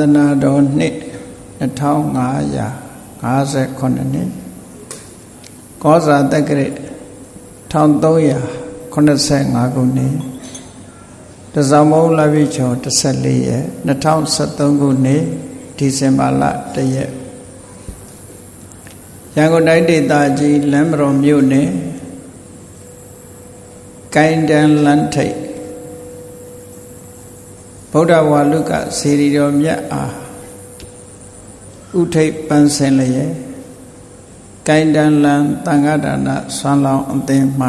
သာသနာတော်နှစ်2558နှစ်ကောဇာတက္ကရာ1385ခုနှစ်တဇောင်မုံလပိချော14ရက်2013ခုနှစ်ဒီဇင်ဘာလ1ရက်ရန်ကုန်တိုင်းဒေသကြီးလမ်းမတော်မြို့နယ်ကိုင်းတန်လန်းထိပ် ဗုဒ္ဓဝါလုကစေရီတော်မြတ်အားဥထိပ်ပန်းစင်လျက်ကိုင်းတန်လန်တန်ခါဒါနဆွမ်းလောင်းအသင်းမှ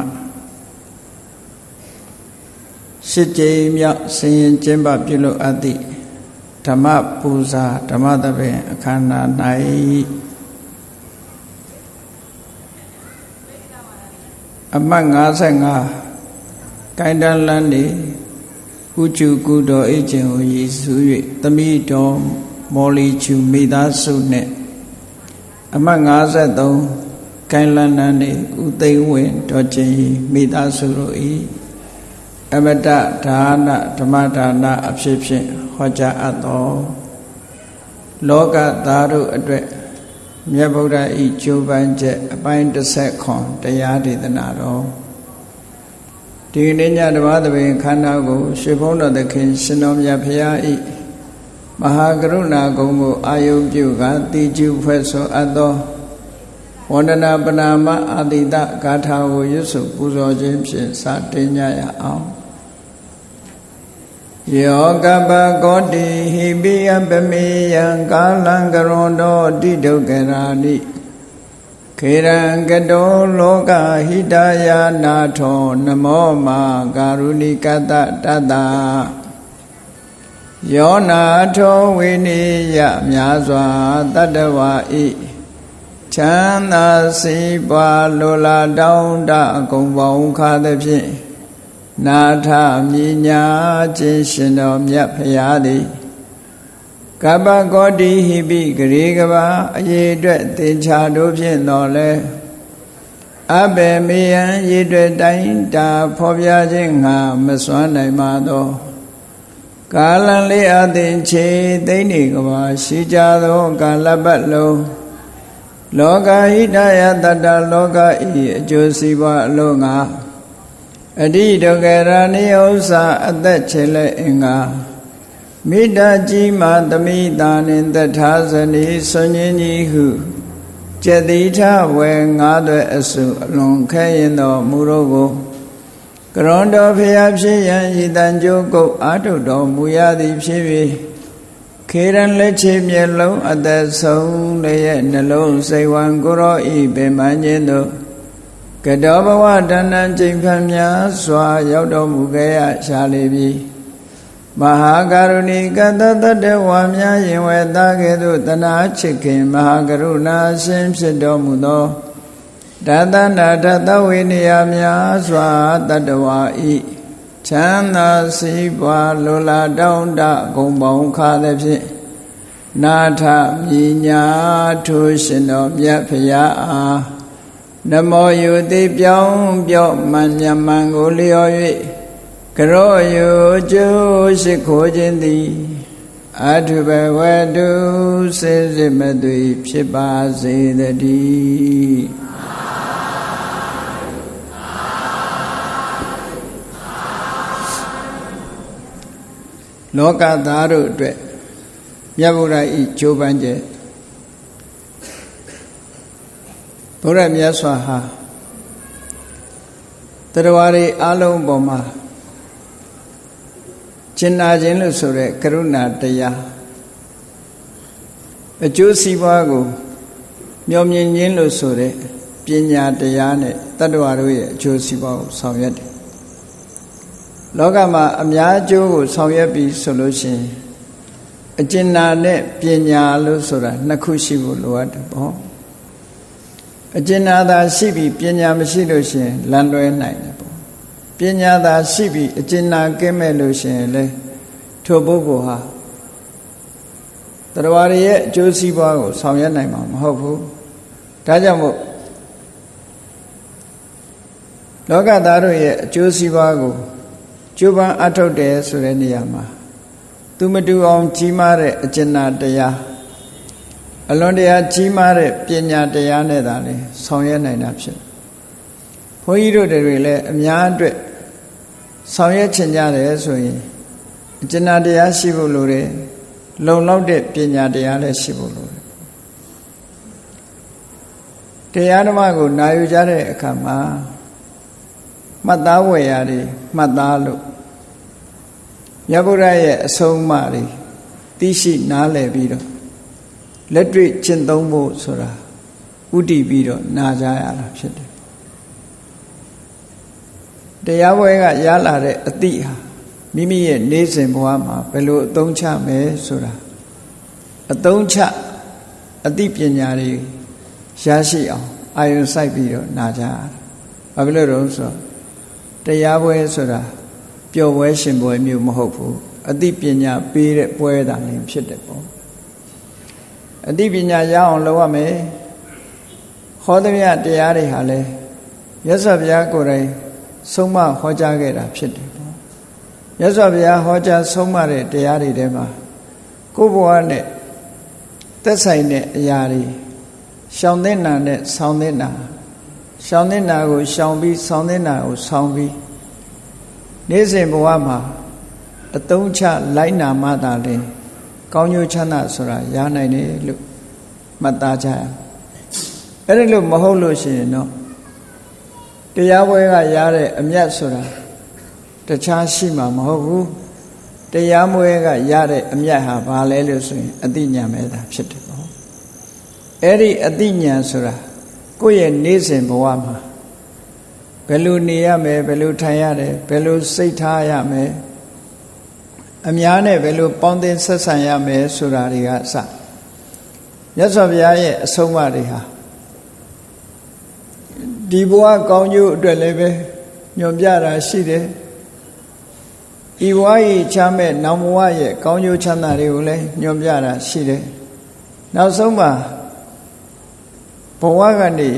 ရှစ်ကြိမ်မြောက်ဆင်ရင်ကျင်းပပြုလုပ်အပ်သည့်ဓမ္မပူဇာဓမ္မသဘင်အခမ်းအနား၌အမှတ်55ကိုင်းတန်လန်နေ ဥကျူကုတော်အကျင့်ကိုရည်စူး၍သမိတော်မော်လီချူမိသားစုနှင့်အမှတ်53ကိုင်းလန်းနန်းနေဥသိမ်းဝင်တော်ကျင်မိသားစုတို့၏အမတဒါနဓမ္မဒါနအဖြစ်ဖြင့်ဟောကြားအပ်သောလောကသားတို့အတွက်မြတ်ဗုဒ္ဓဤကျိုးပန်းချက်အပိုင်း30ခွန်တရားဒေသနာတော် ဒီနေ့ညဓမ္မသဘင်ခန္ဓာကိုရှေဘုန်းတော်သခင်ရှင်တော်မြတ်ဖရာဤမဟာကရုဏာဂုံကိုအာယုပြုကတိကျုဖွဲ့ဆိုအပ်သောဝန္ဒနာပနာမအာတိတဂါထာကိုရွတ်ဆိုပူဇော်ခြင်းဖြင့်စတင်ကြရအောင်ယောကပကောတိဟိပိယပမေယံကာလံကရွန်တော်တိဒုက္ခရာနိ ခေရံကတောလောကဟိတယာနာထော နမောမာကာရုဏိကတတတယောနာထောဝိနိယမြာစွာတတ္တဝါဤချမ်းသာစီးပွားလိုလားတောင်းတအကုန်ပေါင်းခါသဖြင့်နာထမြညာခြင်းရှင်တော်မြတ်ဖရာသည် ကပ္ပကောတိဟိပိဂရေကဘာအရေးအတွက်သင်္ချာတို့ဖြင့်တော်လဲအဘေမေယံရေအတွက်တိုင်းတာဖော်ပြခြင်းငါမစွမ်းနိုင်ပါသောကာလံလေးအသင်ချေသိမ့်နေကဘာရှိကြသောကာလပတ်လုံးလောကဟိတယတတ္တလောကဤအကျိုးစီးပွားအလို့ငါအတိဒုက္ခရဏိဥ္စာအသက်ချေလက်အင်္ဂါ မိတ္တကြီးမာသမိတာနှင့်တထာဇနီဆွန်ញင်းကြီးဟုကျက်တိထဝေငါးသွဲအစုအလွန်ခဲရင်တော်မူတော့ကိုကရွန်တော်ဖျားဖြစ်ရန်ဤတန်ကြိုးကုတ်အာထုတော်မူရသည်ဖြစ်၍ခေရန်လက်ချေမျက်လုံးအသက်ဆုံးလည်းရဲ့နှလုံးစိတ်ဝံကိုရောဤပင်မခြင်းတို့ကတောဘဝတဏ္ဏကျိန်ဖန်များစွာရောက်တော်မူခဲ့ရရှာလေပြီ မဟာကရုဏီကတတတဝါများရင်ဝဲသားကဲ့သို့တနာချစ်ခင်မဟာကရုဏာရှင်ဖြစ်တော်မူသောတသနာတသဝိနည်းများစွာတတဝါဤချမ်းသာစီးပွားလိုလားတောင်းတဂုံပေါင်းခါသည်ဖြင့်နာထမြညာထိုးရှင်တော်မြတ်ဖရာအားနမောယုတိပြောင်းပြော့မှန်မြမန်ကိုလျော်၍ ကရောယုကျိုးရှိခိုးခြင်းသည်အထုဘဝတုစေစေမသွေဖြစ်ပါစေတည်းလောကသားတို့အတွက်မြတ်ဗုဒ္ဓဤကြိုးပမ်းချက်ဘုရားမြတ်စွာဟာတရားတွေအလုံးပေါ်မှာ ကျင်နာခြင်းလို့ဆိုတဲ့ကရုဏာတရားအကျိုးစီးပွားကိုမျှော်မြင်ခြင်းလို့ဆိုတဲ့ပညာတရားနဲ့တတ္တဝါတို့ရဲ့အကျိုးစီးပွားကိုဆောင်ရွက်တယ်လောကမှာအများအကျိုးကိုဆောင်ရွက်ပြီးဆိုလို့ရှိရင်အကျဉ်းနာနဲ့ပညာလို့ဆိုတာနှစ်ခုရှိဖို့လိုအပ်တယ်ပေါ့အကျဉ်းနာသာရှိပြီးပညာမရှိလို့ရှိရင်လမ်းလွဲနိုင်တယ် ပေါ့ပညာသာရှိပြီးအကျဉ်းနာကင်းမဲ့လို့ရှိရင်လေထိုပုဂ္ဂိုလ်ဟာတရားရရဲ့အကျိုးစီးပွားကိုဆောင်ရွက်နိုင်မှာမဟုတ်ဘူးဒါကြောင့်မို့လောကသားတို့ရဲ့အကျိုးစီးပွားကိုကျိုးပန်းအထုတ်တယ်ဆိုတဲ့နေရာမှာသူမတူအောင်ကြီးမားတဲ့အကျဉ်းတရားအလွန်တရာကြီးမားတဲ့ပညာတရားနဲ့သာလေဆောင်ရွက်နိုင်တာဖြစ်ဘုန်းကြီးတို့တွေလည်းအများအတွက် ဆောင်ရွက်ချင်ကြတယ်ဆိုရင်အကျဉ်းတရားရှိဖို့လိုတယ်လုံလောက်တဲ့ပညာတရားလည်းရှိဖို့လိုတယ်တရားဓမ္မကိုနာယူကြတဲ့အခါမှာမှတ်သားဝယ်ရာတွေမှတ်သားလို့မြတ်ဗုဒ္ဓရဲ့အဆုံးအမတွေသိရှိနားလည်ပြီးတော့လက်တွေ့ကျင့်သုံးဖို့ဆိုတာဥတည်ပြီးတော့နာကြရတာဖြစ်တယ် တရားပွဲကရလာတဲ့အတိဟာမိမိရဲ့နေစဉ်ဘဝမှာဘယ်လိုအသုံးချမယ်ဆိုတာအသုံးချအသိပညာတွေရရှိအောင်အာယုစိုက်ပြီးတော့နာကြရတာဘာဖြစ်လို့လဲဆိုတော့တရားပွဲဆိုတာပျော်ပွဲရှင်ပွဲမျိုးမဟုတ်ဘူးအသိပညာပေးတဲ့ပွဲတာလည်းဖြစ်တယ်ပေါ့အသိပညာရအောင်လုပ်ရမယ်ဟောသမျှတရားတွေဟာလဲရသော်ဘုရားကိုယ်တိုင် ဆုံးမဟောကြားခဲ့တာဖြစ်တယ်ပေါ့ရသော်ဘုရားဟောကြားဆုံးမတဲ့တရားတွေထဲမှာကိုယ်ဘဝနဲ့သက်ဆိုင်တဲ့အရာတွေရှောင်တဲ့နာနဲ့ဆောင်းတဲ့နာရှောင်တဲ့နာကိုရှောင်ပြီးဆောင်းတဲ့နာကိုဆောင်းပြီးနေ့စဉ်ဘဝမှာအတုံးချလိုက်နာမှသာလင်ကောင်းကျိုးချမ်းသာဆိုတာရနိုင်တယ်လို့မှတ်သားကြရအဲ့ဒါလို့မဟုတ်လို့ရှိရင်တော့ တရားပွဲကရတဲ့အမျက်ဆိုတာတခြားရှိမှာမဟုတ်ဘူးတရားမွဲကရတဲ့အမျက်ဟာဘာလဲလို့ဆိုရင်အတိညာမဲတာဖြစ်တယ်ပေါ့အဲ့ဒီအတိညာဆိုတာကိုယ့်ရဲ့နေ့စဉ်ဘဝမှာဘယ်လိုနေရမယ်ဘယ်လိုထိုင်ရတယ်ဘယ်လိုစိတ်ထားရမယ်အများနဲ့ဘယ်လိုပေါင်းသင်းဆက်ဆံရမယ်ဆိုတာတွေကအစမြတ်စွာဘုရားရဲ့အဆုံးအမတွေဟာ ဒီဘဝကောင်းကျိုးအတွက်လည်းပဲညွန်ပြတာရှိတယ်ဤဘဝရဲ့ချမ်းမဲ့နောင်ဘဝရဲ့ကောင်းကျိုးချမ်းသာတွေကိုလည်းညွန်ပြတာရှိတယ်နောက်ဆုံးမှာဘဝကနေ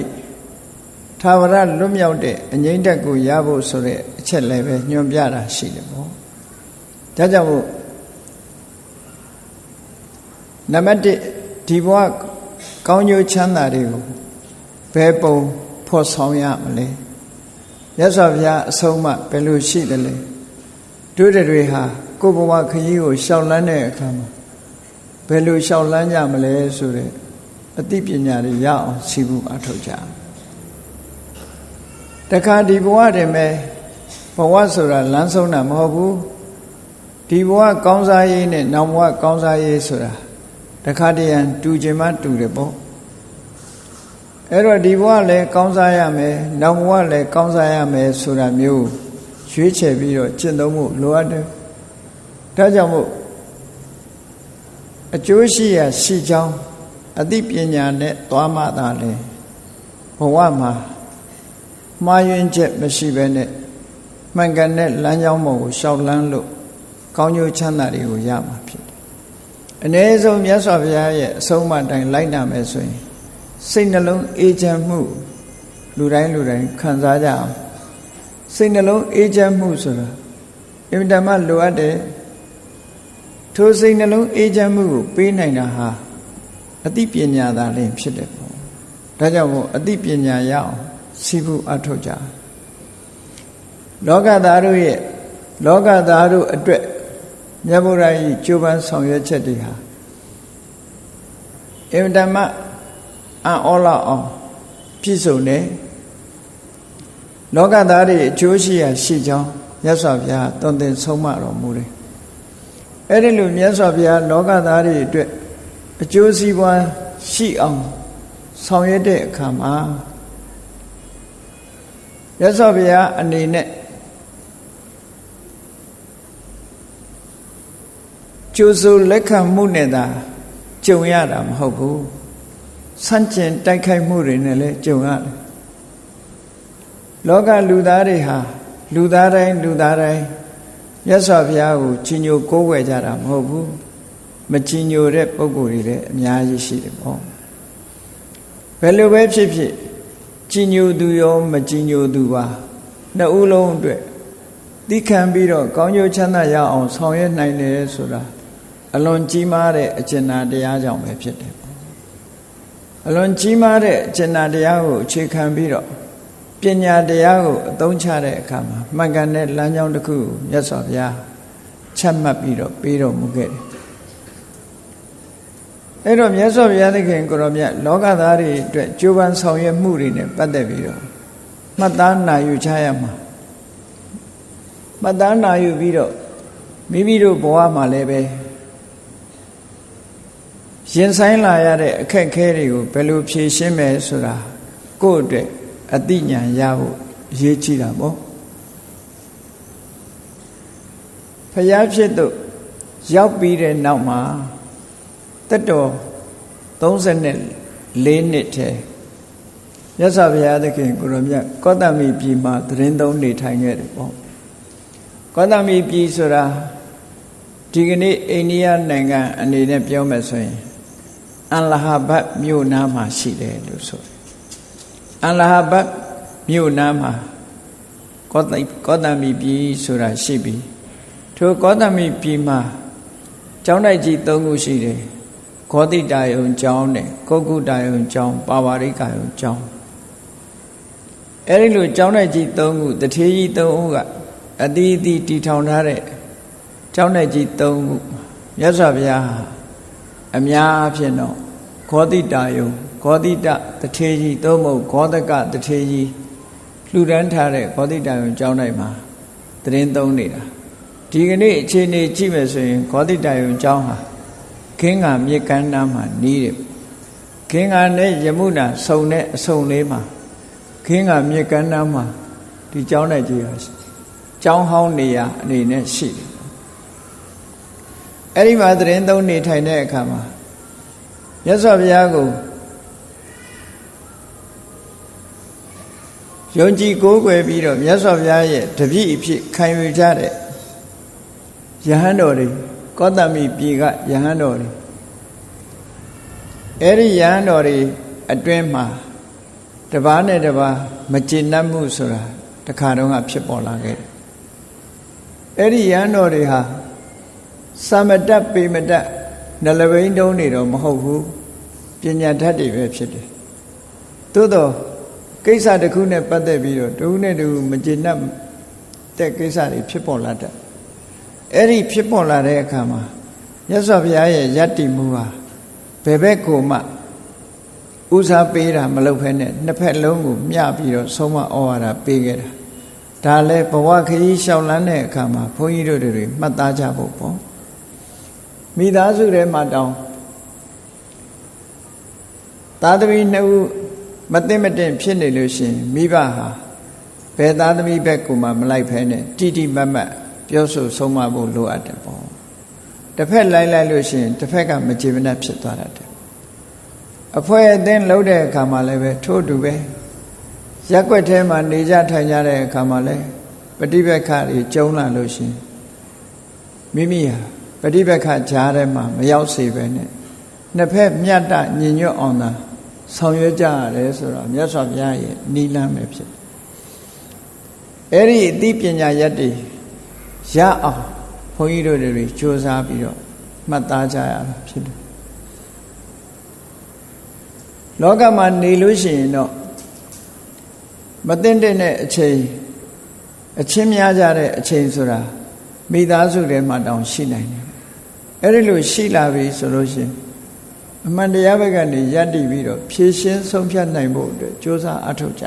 သာဝရလွတ်မြောက်တဲ့အငြိမ့်တက်ကိုရဖို့ဆိုတဲ့အချက်လည်းပဲညွန်ပြတာရှိတယ်ပေါ့ဒါကြောင့်မို့နံပါတ်1ဒီဘဝကောင်းကျိုးချမ်းသာတွေကိုဘယ်ပုံ ဖော်ဆောင်ရမလဲမြတ်စွာဘုရားအဆုံးအမဘယ်လိုရှိတယ်လဲတို့တွေဟာကိုယ်ဘဝခရီးကိုရှောက်လန်းတဲ့အခါမှာဘယ်လိုရှောက်လန်းကြမလဲဆိုတဲ့အသိပညာတွေရအောင်စီးပူအထောက်ကြတခါဒီဘဝတည်းမဲ့ဘဝဆိုတာလမ်းဆုံးတာမဟုတ်ဘူးဒီဘဝကောင်းစားရေးနဲ့နောက်ဘဝကောင်းစားရေးဆိုတာတခါတည်းရန်တူချင်မှတူတယ်ပေါ့ အဲ့တော့ဒီဘဝလည်းကောင်းစားရမယ်နောက်ဘဝလည်းကောင်းစားရမယ်ဆိုတာမျိုးရွေးချယ်ပြီးတော့ကျင့်သုံးမှုလိုအပ်တယ်ဒါကြောင့်မို့အကျိုးရှိရာရှိကြောင်းအသိပညာနဲ့သွားမှသာလေဘဝမှာမှားယွင်းချက်မရှိဘဲနဲ့မှန်ကန်တဲ့လမ်းကြောင်းပေါ်ကိုရှောက်လန်းလို့ကောင်းကျိုးချမ်းသာတွေကိုရမှာဖြစ်တယ်။အ ਨੇ ဆုံးမြတ်စွာဘုရားရဲ့အဆုံးအမတိုင်းလိုက်နာမယ်ဆိုရင် စိတ်နှလုံးအေးချမ်းမှုလူတိုင်းလူတိုင်းခံစားကြအောင်စိတ်နှလုံးအေးချမ်းမှုဆိုတာအင်မတန်မှလိုအပ်တယ်ထိုစိတ်နှလုံးအေးချမ်းမှုကိုပေးနိုင်တာဟာအသိပညာသာလင်းဖြစ်တယ်ပေါ့ဒါကြောင့်မို့အသိပညာရအောင်စီးပူအထောက်ကြလောကသားတို့ရဲ့လောကသားတို့အတွက်မြတ်ဗုဒ္ဓ၏ကြိုးပမ်းဆောင်ရွက်ချက်တွေဟာအင်တမ အံ့ဩလောက်အောင်ပြည့်စုံတယ်လောကသားတွေအကျိုးရှိရာရှိကြောင်းမြတ်စွာဘုရားတုံသင်ဆုံးမတော်မူတယ်အဲ့ဒီလိုမြတ်စွာဘုရားလောကသားတွေအတွက်အကျိုးစီးပွားရှိအောင်ဆောင်ရွက်တဲ့အခါမှာမြတ်စွာဘုရားအနေနဲ့ကျိုးစိုးလက်ခံမှုနဲ့သာကြုံရတာမဟုတ်ဘူး ဆန့်ကျင်တိုက်ခိုက်မှုတွေနဲ့လည်းကြုံရတယ်လောကလူသားတွေဟာလူသားတိုင်းလူသားတိုင်းမြတ်စွာဘုရားကိုကြီးညိုကိုးကွယ်ကြတာမဟုတ်ဘူးမကြီးညိုတဲ့ပုံကိုယ်တွေလည်းအများကြီးရှိတယ်ပေါ့ဘယ်လိုပဲဖြစ်ဖြစ်ကြီးညိုသူရောမကြီးညိုသူပါနှစ်ဦးလုံးအတွက်သိခံပြီးတော့ကောင်းကျိုးချမ်းသာရအောင်ဆောင်ရွက်နိုင်တယ်ဆိုတာအလွန်ကြီးမားတဲ့အကျဉ်းနာတရားကြောင့်ပဲဖြစ်တယ် အလွန်ကြီးမားတဲ့အကျဉ်းနာတရားကိုအခြေခံပြီးတော့ပညာတရားကိုအသုံးချတဲ့အခါမှာမှန်ကန်တဲ့လမ်းကြောင်းတစ်ခုကိုမြတ်စွာဘုရားချက်မှတ်ပြီးတော့ပေးတော်မူခဲ့တယ်အဲ့တော့မြတ်စွာဘုရားသခင်ကိုရောမြတ်လောကသားတွေအတွက်ကြိုးပမ်းဆောင်ရွက်မှုတွေနဲ့ပတ်သက်ပြီးတော့မှတ်သားနိုင်ယူချရမှာမှတ်သားနိုင်ယူပြီးတော့မိမိတို့ဘဝမှာလည်းပဲ ရင်ဆိုင်လာရတဲ့အခက်အခဲတွေကိုဘယ်လိုဖြေရှင်းမယ်ဆိုတာကိုယ့်အတွက်အသိဉာဏ်ရဖို့အရေးကြီးတာပေါ့ဖျားဖြစ်တို့ရောက်ပြီးတဲ့နောက်မှာတက်တော်34နှစ်ထဲမြတ်စွာဘုရားသခင်ကိုရမြတ်ကောတမီပြည်မှာသတင်းသုံးနေထိုင်ခဲ့တယ်ပေါ့ကောတမီပြည်ဆိုတာဒီကနေ့အိန္ဒိယနိုင်ငံအနေနဲ့ပြောမယ်ဆိုရင် အလဟာဘတ်မြို့နားမှာရှိတယ်လို့ဆိုတယ်အလဟာဘတ်မြို့နားမှာကောတကောတမီပြည်ဆိုတာရှိပြီထိုကောတမီပြည်မှာကျောင်းတိုက်ကြီး၃ခုရှိတယ်ဂောတိတာယုံကျောင်းနဲ့ကုတ်ကုတာယုံကျောင်းပါဝါရိကယုံကျောင်းအဲဒီလိုကျောင်းတိုက်ကြီး၃ခုတထေးကြီး၃ဦးကအတီးအတီးတီထောင်ထားတဲ့ကျောင်းတိုက်ကြီး၃ခုမြတ်စွာဘုရား အများအဖြစ်တော့ဂောတိတာယုံဂောတိတတထေးကြီးသို့မဟုတ်ဂောတကတထေးကြီးလှူဒန်းထားတဲ့ဂောတိတာယုံကျောင်းတိုက်မှာတရင်သုံးနေတာဒီကနေ့အခြေအနေကြည့်မယ်ဆိုရင်ဂောတိတာယုံကျောင်းဟာခင်းကမြေကမ်းနားမှာနီးတယ်ခင်းကနဲ့ယမုနာစုံတဲ့အစုံလေးမှာခင်းကမြေကမ်းနားမှာဒီကျောင်းတိုက်ကြီးဟာကျောင်းဟောင်းနေရာအနေနဲ့ရှိတယ် အဲ့ဒီမှာတရင်သုံးနေထိုင်တဲ့အခါမှာမြတ်စွာဘုရားကိုယုံကြည်ကိုးကွယ်ပြီးတော့မြတ်စွာဘုရားရဲ့တပည့်အဖြစ်ခံယူကြတဲ့ယဟန်တော်တွေကောတမီပြည်ကယဟန်တော်တွေအဲ့ဒီယဟန်တော်တွေအတွင်းမှာတပားနဲ့တပားမကျေနပ်မှုဆိုတာတခါတုန်းကဖြစ်ပေါ်လာခဲ့တယ်အဲ့ဒီယဟန်တော်တွေဟာ သမ္မတပေမတနှလဘိန်းတုံးနေတော့မဟုတ်ဘူးပညာဓာတ်တွေပဲဖြစ်တယ်သို့တော့ကိစ္စတစ်ခုနဲ့ပတ်သက်ပြီးတော့တဦးနဲ့တဦးမကျေနပ်တဲ့ကိစ္စတွေဖြစ်ပေါ်လာတဲ့အဲ့ဒီဖြစ်ပေါ်လာတဲ့အခါမှာမြတ်စွာဘုရားရဲ့ယတ္တိမှုဟာဘယ်ဘက်ကိုမှဦးစားပေးတာမလုပ်ဖဲနဲ့နှစ်ဖက်လုံးကိုမျှပြီးတော့ဆုံးမဩဝါဒပေးခဲ့တာဒါလည်းဘဝခရီးလျှောက်လန်းတဲ့အခါမှာဘုန်းကြီးတို့တွေမှတ်သားကြဖို့ပေါ့ မိသားစုထဲမှာတောင်းသားသမီးနှစ်ဦးမသိမတင်ဖြစ်နေလို့ရှင်မိဘဟာဘယ်သားသမီးဘက်ကိုမှမလိုက်ဖဲနဲ့တိတိမတ်မတ်ပြောဆိုဆုံးမဖို့လိုအပ်တယ်ပေါ့တစ်ဖက်လိုက်လိုက်လို့ရှင်တစ်ဖက်ကမကြည်မနှက်ဖြစ်သွားတတ်တယ်အဖွဲအသင်းလှုပ်တဲ့အခါမှာလည်းပဲထို့တူပဲရက်ွက်ထဲမှာနေကြထိုင်ကြတဲ့အခါမှာလည်းပฏิပက္ခတွေကျုံလာလို့ရှင်မိမိဟာ ပฏิပက္ခကြားထဲမှာမရောက်စေပဲနဲ့နှစ်ဖက်မြတ်တညီညွတ်အောင်သာဆောင်ရွက်ကြရတယ်ဆိုတော့မြတ်စွာဘုရားရဲ့နိလန်းပဲဖြစ်တယ်အဲ့ဒီအသိပညာရက်တွေရအောင်ဘုန်းကြီးတို့တွေစူးစမ်းပြီးတော့မှတ်သားကြရတာဖြစ်တယ်လောကမှာနေလို့ရှိရင်တော့မသိတဲ့အချိန်အချင်းများကြတဲ့အချိန်ဆိုတာမိသားစုထဲမှာတောင်ရှိနိုင်တယ် အဲ့ဒီလိုရှိလာပြီဆိုလို့ရှိရင်အမှန်တရားဘက်ကနေယက်တည်ပြီးတော့ဖြည့်ရှင်းဆုံးဖြတ်နိုင်ဖို့အတွက်ကြိုးစားအထောက်ကြ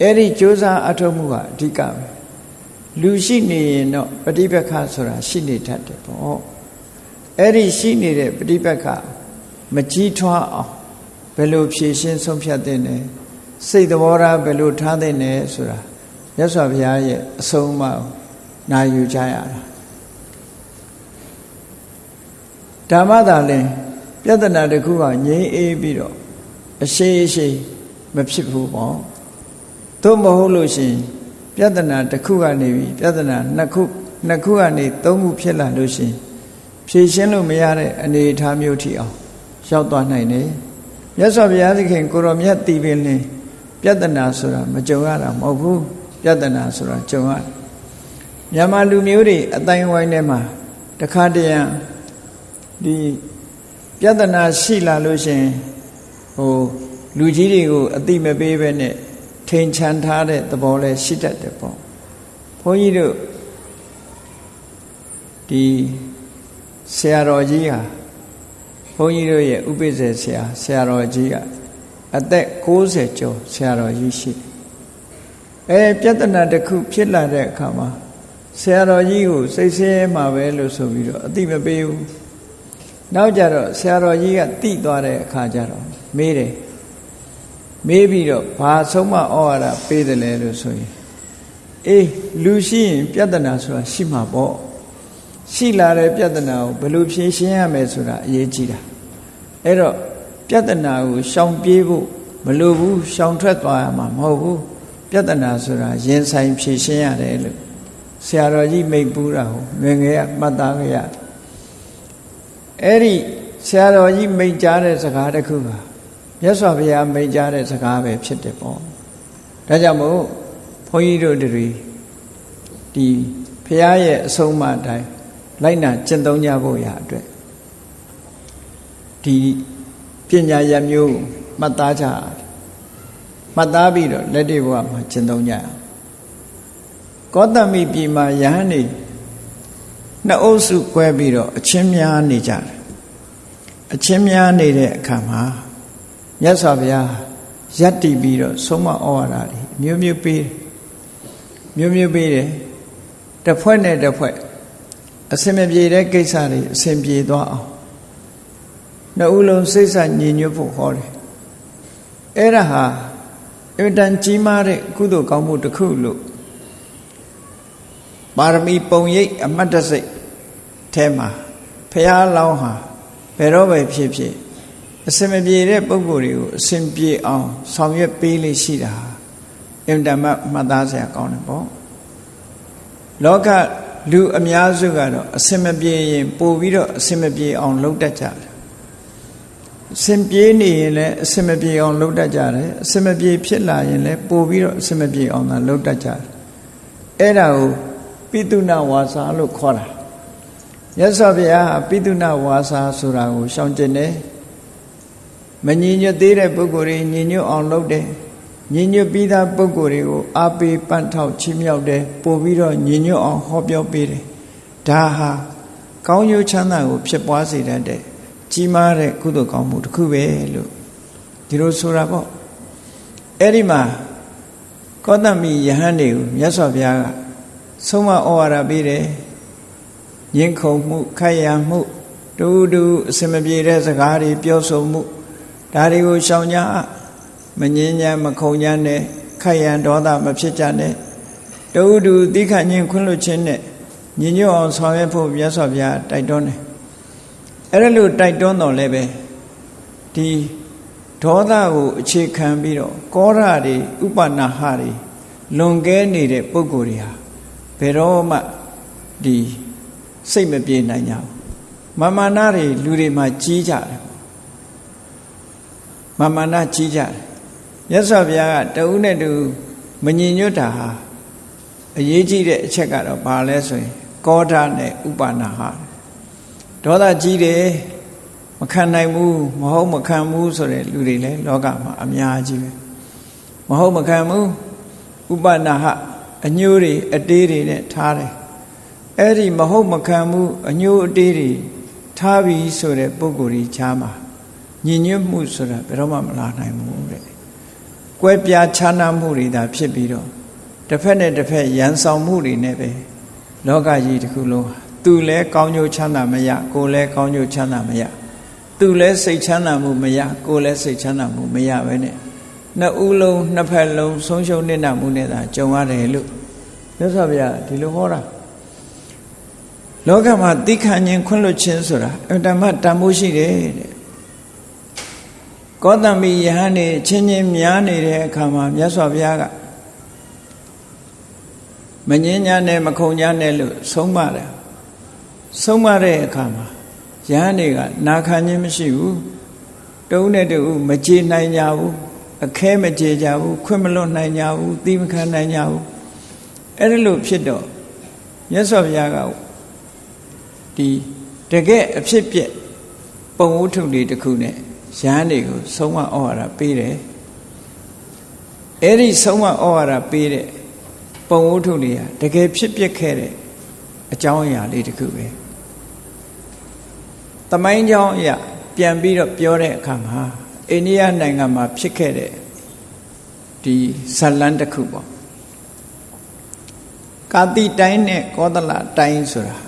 အဲ့ဒီကြိုးစားအထောက်မှုကအဓိကပဲလူရှိနေရင်တော့ပฏิပက္ခဆိုတာရှိနေတတ်တယ်ပေါ့အဲ့ဒီရှိနေတဲ့ပฏิပက္ခမကြီးထွားအောင်ဘယ်လိုဖြည့်ရှင်းဆုံးဖြတ်တဲ့လဲစိတ်သဘောထားဘယ်လိုထားတဲ့လဲဆိုတာမြတ်စွာဘုရားရဲ့အဆုံးအမနာယူကြရတာ ဓမ္မသာလင်ပြဿနာတစ်ခုကငြိမ်းအေးပြီးတော့အရှိအရှိမဖြစ်ဘူးပေါ့သို့မဟုတ်လို့ရှိရင်ပြဿနာတစ်ခုကနေပြီးပြဿနာနှစ်ခုနှစ်ခုကနေသုံးခုဖြစ်လာလို့ရှိရင်ဖြေရှင်းလို့မရတဲ့အနေအထားမျိုးထိအောင်ရောက်သွားနိုင်တယ်မြတ်စွာဘုရားသခင်ကိုရောမြတ်တည်ပင်လင်ပြဿနာဆိုတာမကြုံရတာမဟုတ်ဘူးပြဿနာဆိုတာကြုံရမြန်မာလူမျိုးတွေအတိုင်းဝိုင်းထဲမှာတခါတရံ ဒီပြဿနာရှိလာလို့ရှင်ဟိုလူကြီးတွေကိုအတိမပေးပဲနဲ့ထိန်ချန်ထားတဲ့သဘောလဲရှိတတ်တယ်ပေါ့ဘုန်းကြီးတို့ဒီဆရာတော်ကြီးဟာဘုန်းကြီးတို့ရဲ့ဥပိ္ပဇေဆရာဆရာတော်ကြီးကအသက်60ကျော်ဆရာတော်ကြီးရှိတယ်အဲပြဿနာတစ်ခုဖြစ်လာတဲ့အခါမှာဆရာတော်ကြီးကိုစိတ်ဆင်းရဲမှာပဲလို့ဆိုပြီးတော့အတိမပေးဘူး နောက်ကြတော့ဆရာတော်ကြီးကတိသွားတဲ့အခါကျတော့မေးတယ်မေးပြီးတော့ဘာဆုံးမဩဝါဒပေးတယ်လဲလို့ဆိုရင်အေးလူရှိရင်ပြဿနာဆိုတာရှိမှာပေါ့ရှိလာတဲ့ပြဿနာကိုဘယ်လိုဖြေရှင်းရမယ်ဆိုတာအရေးကြီးတာအဲ့တော့ပြဿနာကိုရှောင်ပြေးဖို့မလိုဘူးရှောင်ထွက်သွားရမှာမဟုတ်ဘူးပြဿနာဆိုတာရင်ဆိုင်ဖြေရှင်းရတယ်လို့ဆရာတော်ကြီးမိတ်ပူးတာကိုငယ်ငယ်ကမှတ်သားကြရ အဲ့ဒီဆရာတော်ကြီးမိတ်ကြားတဲ့စကားတစ်ခုပါမြတ်စွာဘုရားမိတ်ကြားတဲ့စကားပဲဖြစ်တယ်ပေါ့ဒါကြောင့်မို့ဘုန်းကြီးတို့တွေဒီဘုရားရဲ့အဆုံးအမတိုင်းလိုက်နာကျင့်သုံးကြဖို့ရအတွက်ဒီပညာရမျိုးမှတ်သားကြမှတ်သားပြီးတော့လက်တွေ့ဘဝမှာကျင့်သုံးကြရကောတမိပြည်မှာယဟန်နေနှစ်အုပ်စု꿰ပြီးတော့အချင်းများနေကြတယ် အချင်းများနေတဲ့အခါမှာမြတ်စွာဘုရားယက်တည်ပြီးတော့ဆုံးမဩဝါဒတွေမျိုးမျိုးပေးတယ်မျိုးမျိုးပေးတယ်တစ်ဖွဲ့နဲ့တစ်ဖွဲ့အစင်မပြေတဲ့ကိစ္စတွေအစင်ပြေသွားအောင်နှစ်ဦးလုံးစိတ်ဆညီညွတ်ဖို့ဟောတယ်အဲ့ဒါဟာအင်တန်ကြီးမားတဲ့ကုသိုလ်ကောင်းမှုတစ်ခုလို့ပါရမီပုံရိပ်အမတ်တစိတ်ထဲမှာဖះလောင်းဟာ ဘယ်တော့ပဲဖြစ်ဖြစ်အစင်မပြေတဲ့ပုံကိုယ်တွေကိုအစင်ပြေအောင်ဆောင်ရွက်ပေးလိရှိတာအင်တန်မှတ်သားစရာကောင်းတယ်ပေါ့လောကလူအများစုကတော့အစင်မပြေရင်ပို့ပြီးတော့အစင်မပြေအောင်လုပ်တတ်ကြတယ်အစင်ပြေနေရင်လည်းအစင်မပြေအောင်လုပ်တတ်ကြတယ်အစင်မပြေဖြစ်လာရင်လည်းပို့ပြီးတော့အစင်မပြေအောင်သာလုပ်တတ်ကြတယ်အဲ့ဒါကိုပိတုဏဝါစာလို့ခေါ်တာ မြတ်စွာဘုရားပိတုဏဝါစာဆိုတာကိုရှောင်ကျင်တယ်မညီညွတ်သေးတဲ့ပုဂ္ဂိုလ်တွေညီညွတ်အောင်လုပ်တယ်ညီညွတ်ပြီးသားပုဂ္ဂိုလ်တွေကိုအားပေးပန့်ထောက်ချီးမြှောက်တယ်ပို့ပြီးတော့ညီညွတ်အောင်ဟောပြောပေးတယ်ဒါဟာကောင်းကျိုးချမ်းသာကိုဖြစ်ပွားစေတတ်တဲ့ကြီးမားတဲ့ကုသိုလ်ကောင်းမှုတစ်ခုပဲလို့ဒီလိုဆိုတာပေါ့အဲ့ဒီမှာကောသမိယဟန်တွေကိုမြတ်စွာဘုရားကဆုံးမဩဝါဒပေးတယ် ညင်ခုံမှုခိုက်ရမှုတူတူအစမပြေတဲ့စကားတွေပြောဆိုမှုဒါတွေကိုရှောင်ကြမငင်းညာမခုံညာနဲ့ခိုက်ရန်ဒေါသမဖြစ်ကြနဲ့တူတူသီခညင်ခွင့်လွတ်ခြင်းနဲ့ညင်ညွတ်အောင်ဆောင်ရွက်ဖို့မြတ်စွာဘုရားတိုက်တွန်းတယ်အဲ့ဒါလို့တိုက်တွန်းတော်လည်းပဲဒီဒေါသကိုအခြေခံပြီးတော့ကောရတွေဥပနာဟတွေလွန်ကဲနေတဲ့ပုံကိုယ်တွေဟာဘယ်တော့မှဒီ စိတ်မပြေနိုင်ကြဘူးမာမာနတွေလူတွေမှာကြီးကြတယ်မာမာနကြီးကြတယ်မြတ်စွာဘုရားကတဦးနဲ့တူမညင်ညွတ်တာဟာအရေးကြီးတဲ့အချက်ကတော့ဘာလဲဆိုရင် ကောဓာနဲ့ဥပါနာဟာဒေါသကြီးတယ်မခံနိုင်ဘူးမဟုတ်မခံဘူးဆိုတဲ့လူတွေလည်းလောကမှာအများကြီးပဲမဟုတ်မခံဘူးဥပနာဟအညိုးတွေအတေးတွေနဲ့ထားတယ် အဲ့ဒီမဟုတ်မခံဘူးအညိုးအတေးတွေထားပြီးဆိုတဲ့ပုံကိုယ်ကြီးချားမှာညင်ညွတ်မှုဆိုတာဘယ်တော့မှမလာနိုင်ဘူးတဲ့ကွဲပြားခြားနားမှုတွေသာဖြစ်ပြီးတော့တစ်ဖက်နဲ့တစ်ဖက်ရန်ဆောင်မှုတွေနဲ့ပဲလောကကြီးတစ်ခုလုံးသူလည်းကောင်းကျိုးချမ်းသာမရကိုယ်လည်းကောင်းကျိုးချမ်းသာမရသူလည်းစိတ်ချမ်းသာမှုမရကိုယ်လည်းစိတ်ချမ်းသာမှုမရပဲနဲ့နှစ်ဦးလုံးနှစ်ဖက်လုံးဆုံးရှုံးနေတာမှုနဲ့သာကြုံရတယ်လို့မြတ်စွာဘုရားဒီလိုဟောတာ လောကမှာသိခံခြင်းခွင့်လွှတ်ခြင်းဆိုတာအတ္တမတန်ဖိုးရှိတယ်တဲ့ကောသမိယဟန်နေချင်းချင်းများနေတဲ့အခါမှာမြတ်စွာဘုရားကမငင်းညာနဲ့မခုံညာနဲ့လို့ဆုံးမတယ်ဆုံးမတဲ့အခါမှာယဟန်တွေကနာခံခြင်းမရှိဘူးတုံးနဲ့တူမကြေနိုင်ကြဘူးအခဲမကြေကြဘူးခွင့်မလွတ်နိုင်ကြဘူးသီးမခံနိုင်ကြဘူးအဲ့ဒါလို့ဖြစ်တော့မြတ်စွာဘုရားက ဒီတကယ်အဖြစ်ပြက်ပုံဝုထုလေးတစ်ခုနဲ့ရဟန်းတွေကိုဆုံးမဩဝါဒပေးတယ်အဲ့ဒီဆုံးမဩဝါဒပေးတဲ့ပုံဝုထုလေးဟာတကယ်ဖြစ်ပျက်ခဲ့တဲ့အကြောင်းအရာလေးတစ်ခုပဲတမိုင်းကြောင်းအရာပြန်ပြီးတော့ပြောတဲ့အခါမှာအိန္ဒိယနိုင်ငံမှာဖြစ်ခဲ့တဲ့ဒီဇလန်းတစ်ခုပေါ့ကာတိတိုင်းနဲ့ကောသလတိုင်းဆိုတာ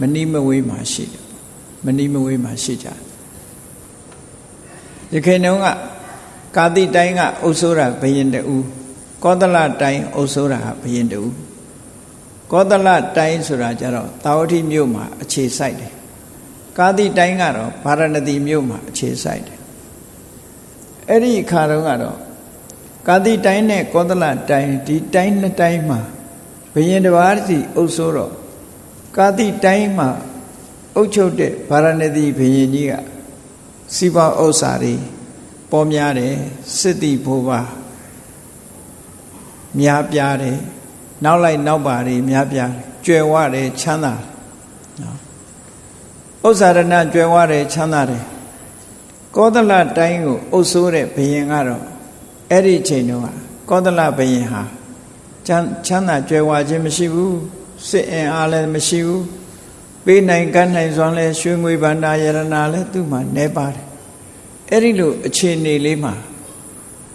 မနီးမဝေးမှာရှိတယ်မနီးမဝေးမှာရှိကြရခိုင်တုန်းကကာတိတိုင်းကအုပ်စိုးတာဘယင်တူကောသလတိုင်းအုပ်စိုးတာဘယင်တူကောသလတိုင်းဆိုတာကြတော့တာဝတိမြို့မှာအခြေစိုက်တယ်ကာတိတိုင်းကတော့ဗာရဏသီမြို့မှာအခြေစိုက်တယ်အဲ့ဒီအခါတုန်းကတော့ကာတိတိုင်းနဲ့ကောသလတိုင်းဒီတိုင်းနှစ်တိုင်းမှာဘယင်တစ်ပါးစီအုပ်စိုးတော့ ကာတိတိုင်းမှာအုပ်ချုပ်တဲ့ဗာရဏသီဘယင်ကြီးကစီးပွားဥစ္စာတွေပေါ်များတယ်စစ်တိဘိုးပါများပြားတယ်နောက်လိုက်နောက်ပါတွေများပြားကျွယ်ဝတယ်ချမ်းသာနော်ဥစ္စာရဏကျွယ်ဝတယ်ချမ်းသာတယ်ကောသလတိုင်းကိုအုပ်စိုးတဲ့ဘယင်ကတော့အဲ့ဒီချိန်တုန်းကကောသလဘယင်ဟာချမ်းချမ်းသာကြွယ်ဝခြင်းမရှိဘူး စစ်အင်အားလည်းမရှိဘူးပေးနိုင်ကမ်းနိုင်စွမ်းလဲရွှေငွေဗန္တာယရနာလဲသူ့မှာနေပါတယ်အဲ့ဒီလိုအခြေအနေလေးမှာ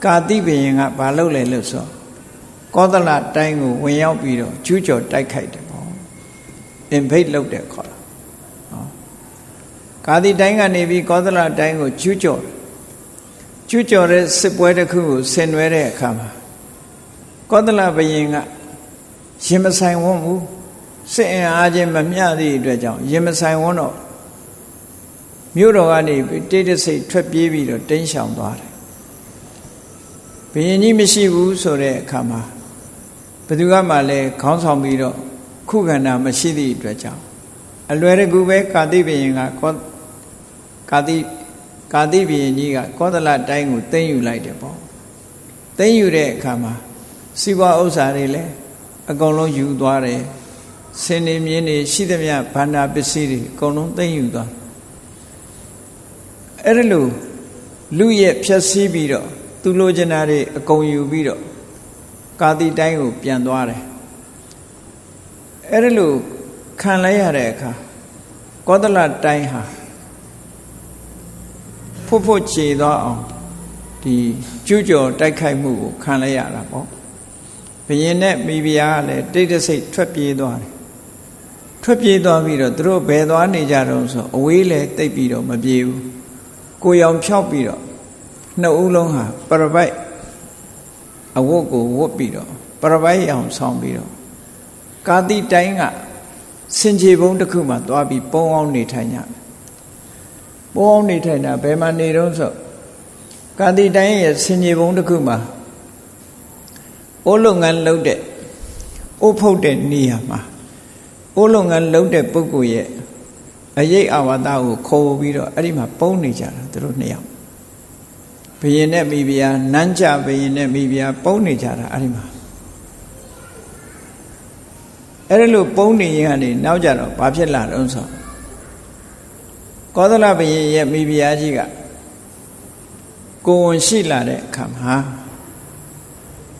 ကာတိဘယင်ကဘာလုပ်လဲလို့ဆိုကောသလတိုင်းကိုဝင်ရောက်ပြီးတော့ကျူးကျော်တိုက်ခိုက်တယ်ပေါ့အင်ဖိတ်လုပ်တယ်ခေါ်တာဟောကာတိတိုင်းကနေပြီးကောသလတိုင်းကိုကျူးကျော်ကျူးကျော်တဲ့စစ်ပွဲတစ်ခုကိုဆင်နွှဲတဲ့အခါမှာကောသလဘယင်က ရင်မဆိုင်ဝန်းဘူးစစ်အင်အားချင်းမမျှသည့်အတွက်ကြောင့်ရင်မဆိုင်ဝန်းတော့မြို့တော်ကနေတိတ်တဆိတ်ထွက်ပြေးပြီးတော့တင်းရှောင်သွားတယ်ဘယင်ကြီးမရှိဘူးဆိုတဲ့အခါမှာဘယ်သူကမှလည်းခေါင်းဆောင်ပြီးတော့ခုခန္ဓာမရှိသည့်အတွက်ကြောင့်အလွယ်တကူပဲကာတိဘယင်ကကောကာတိကာတိဘယင်ကြီးကကောသလတိုင်းကိုသိမ်းယူလိုက်တယ်ပေါ့သိမ်းယူတဲ့အခါမှာစီးပွားဥစ္စာတွေလည်း အကုန်လုံးယူသွားတယ်စင်နေမြင်းတွေရှိသမျှဗန္ဒာပစ္စည်းတွေအကုန်လုံးသိမ်းယူသွားအဲ့ဒါလို့လူရဲ့ဖြက်စီးပြီးတော့သူလိုချင်တာတွေအကုန်ယူပြီးတော့ကာတိတိုင်းကိုပြန်သွားတယ်အဲ့ဒါလို့ခံလိုက်ရတဲ့အခါကောသလတိုင်းဟာဖွတ်ဖွတ်ခြေသွားအောင်ဒီကျူးကျော်တိုက်ခိုက်မှုကိုခံလိုက်ရတာပေါ့ ဘယင်နဲ့မိဖုရားကလည်းတိတ်တဆိတ်ထွက်ပြေးသွားတယ်ထွက်ပြေးသွားပြီးတော့သူတို့ဘယ်သွားနေကြတော့ဆိုအဝေးလဲတိတ်ပြီးတော့မပြေဘူးကိုရောင်ဖြောက်ပြီးတော့နှစ်ဦးလုံးဟာပရပိုက်အဝတ်ကိုဝတ်ပြီးတော့ပရပိုက်ရောင်ဆောင်ပြီးတော့ကာတိတိုင်းကစင်ကြေဘုံတစ်ခုမှသွားပြီးပုံအောင်နေထိုင်ကြပုံအောင်နေထိုင်တာဘယ်မှာနေတော့ဆိုကာတိတိုင်းရဲ့စင်ကြေဘုံတစ်ခုမှာ အိုးလုပ်ငန်းလုပ်တဲ့အိုးဖုတ်တဲ့နေရာမှာအိုးလုပ်ငန်းလုပ်တဲ့ပုဂ္ဂိုလ်ရဲ့အရေးအဝါဒကိုခေါ်ပြီးတော့အဲ့ဒီမှာပုံနေကြတာသူတို့နှစ်ယောက်ဘယင်နဲ့မိဖုရားနန်းကြဘယင်နဲ့မိဖုရားပုံနေကြတာအဲ့ဒီမှာအဲ့ဒီလိုပုံနေရင်ကနေနောက်ကြတော့ဘာဖြစ်လာတော့ဆိုကောသလဘယင်ရဲ့မိဖုရားကြီးကကိုဝန်ရှိလာတဲ့အခါမှာ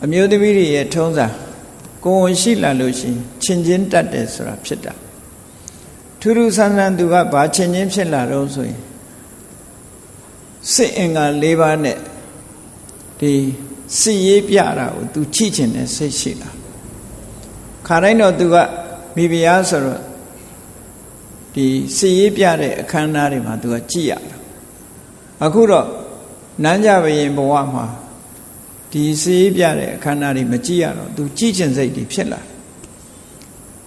အမျိုးသမီးတွေရဲ့ထုံးစံကိုယ်ရှိလာလို့ရှိရင်ချင်းချင်းတတ်တယ်ဆိုတာဖြစ်တာထူးထူးဆန်းဆန်းသူကဘာချင်းချင်းဖြစ်လာတော့ဆိုရင်စစ်အင်္ဂါ၄ပါးနဲ့ဒီစစ်ရေးပြတာကိုသူချိချင်တဲ့စိတ်ရှိလာခါတိုင်းတော့သူကမိဖုရားဆိုတော့ဒီစစ်ရေးပြတဲ့အခမ်းအနားတွေမှာသူကကြည်ရတာအခုတော့နန်းကြဘရင်ဘဝမှာ ဒီစေးပြတဲ့အခမ်းအနားတွေမကြည့်ရတော့သူကြည်ကျင်စိတ်တွေဖြစ်လာ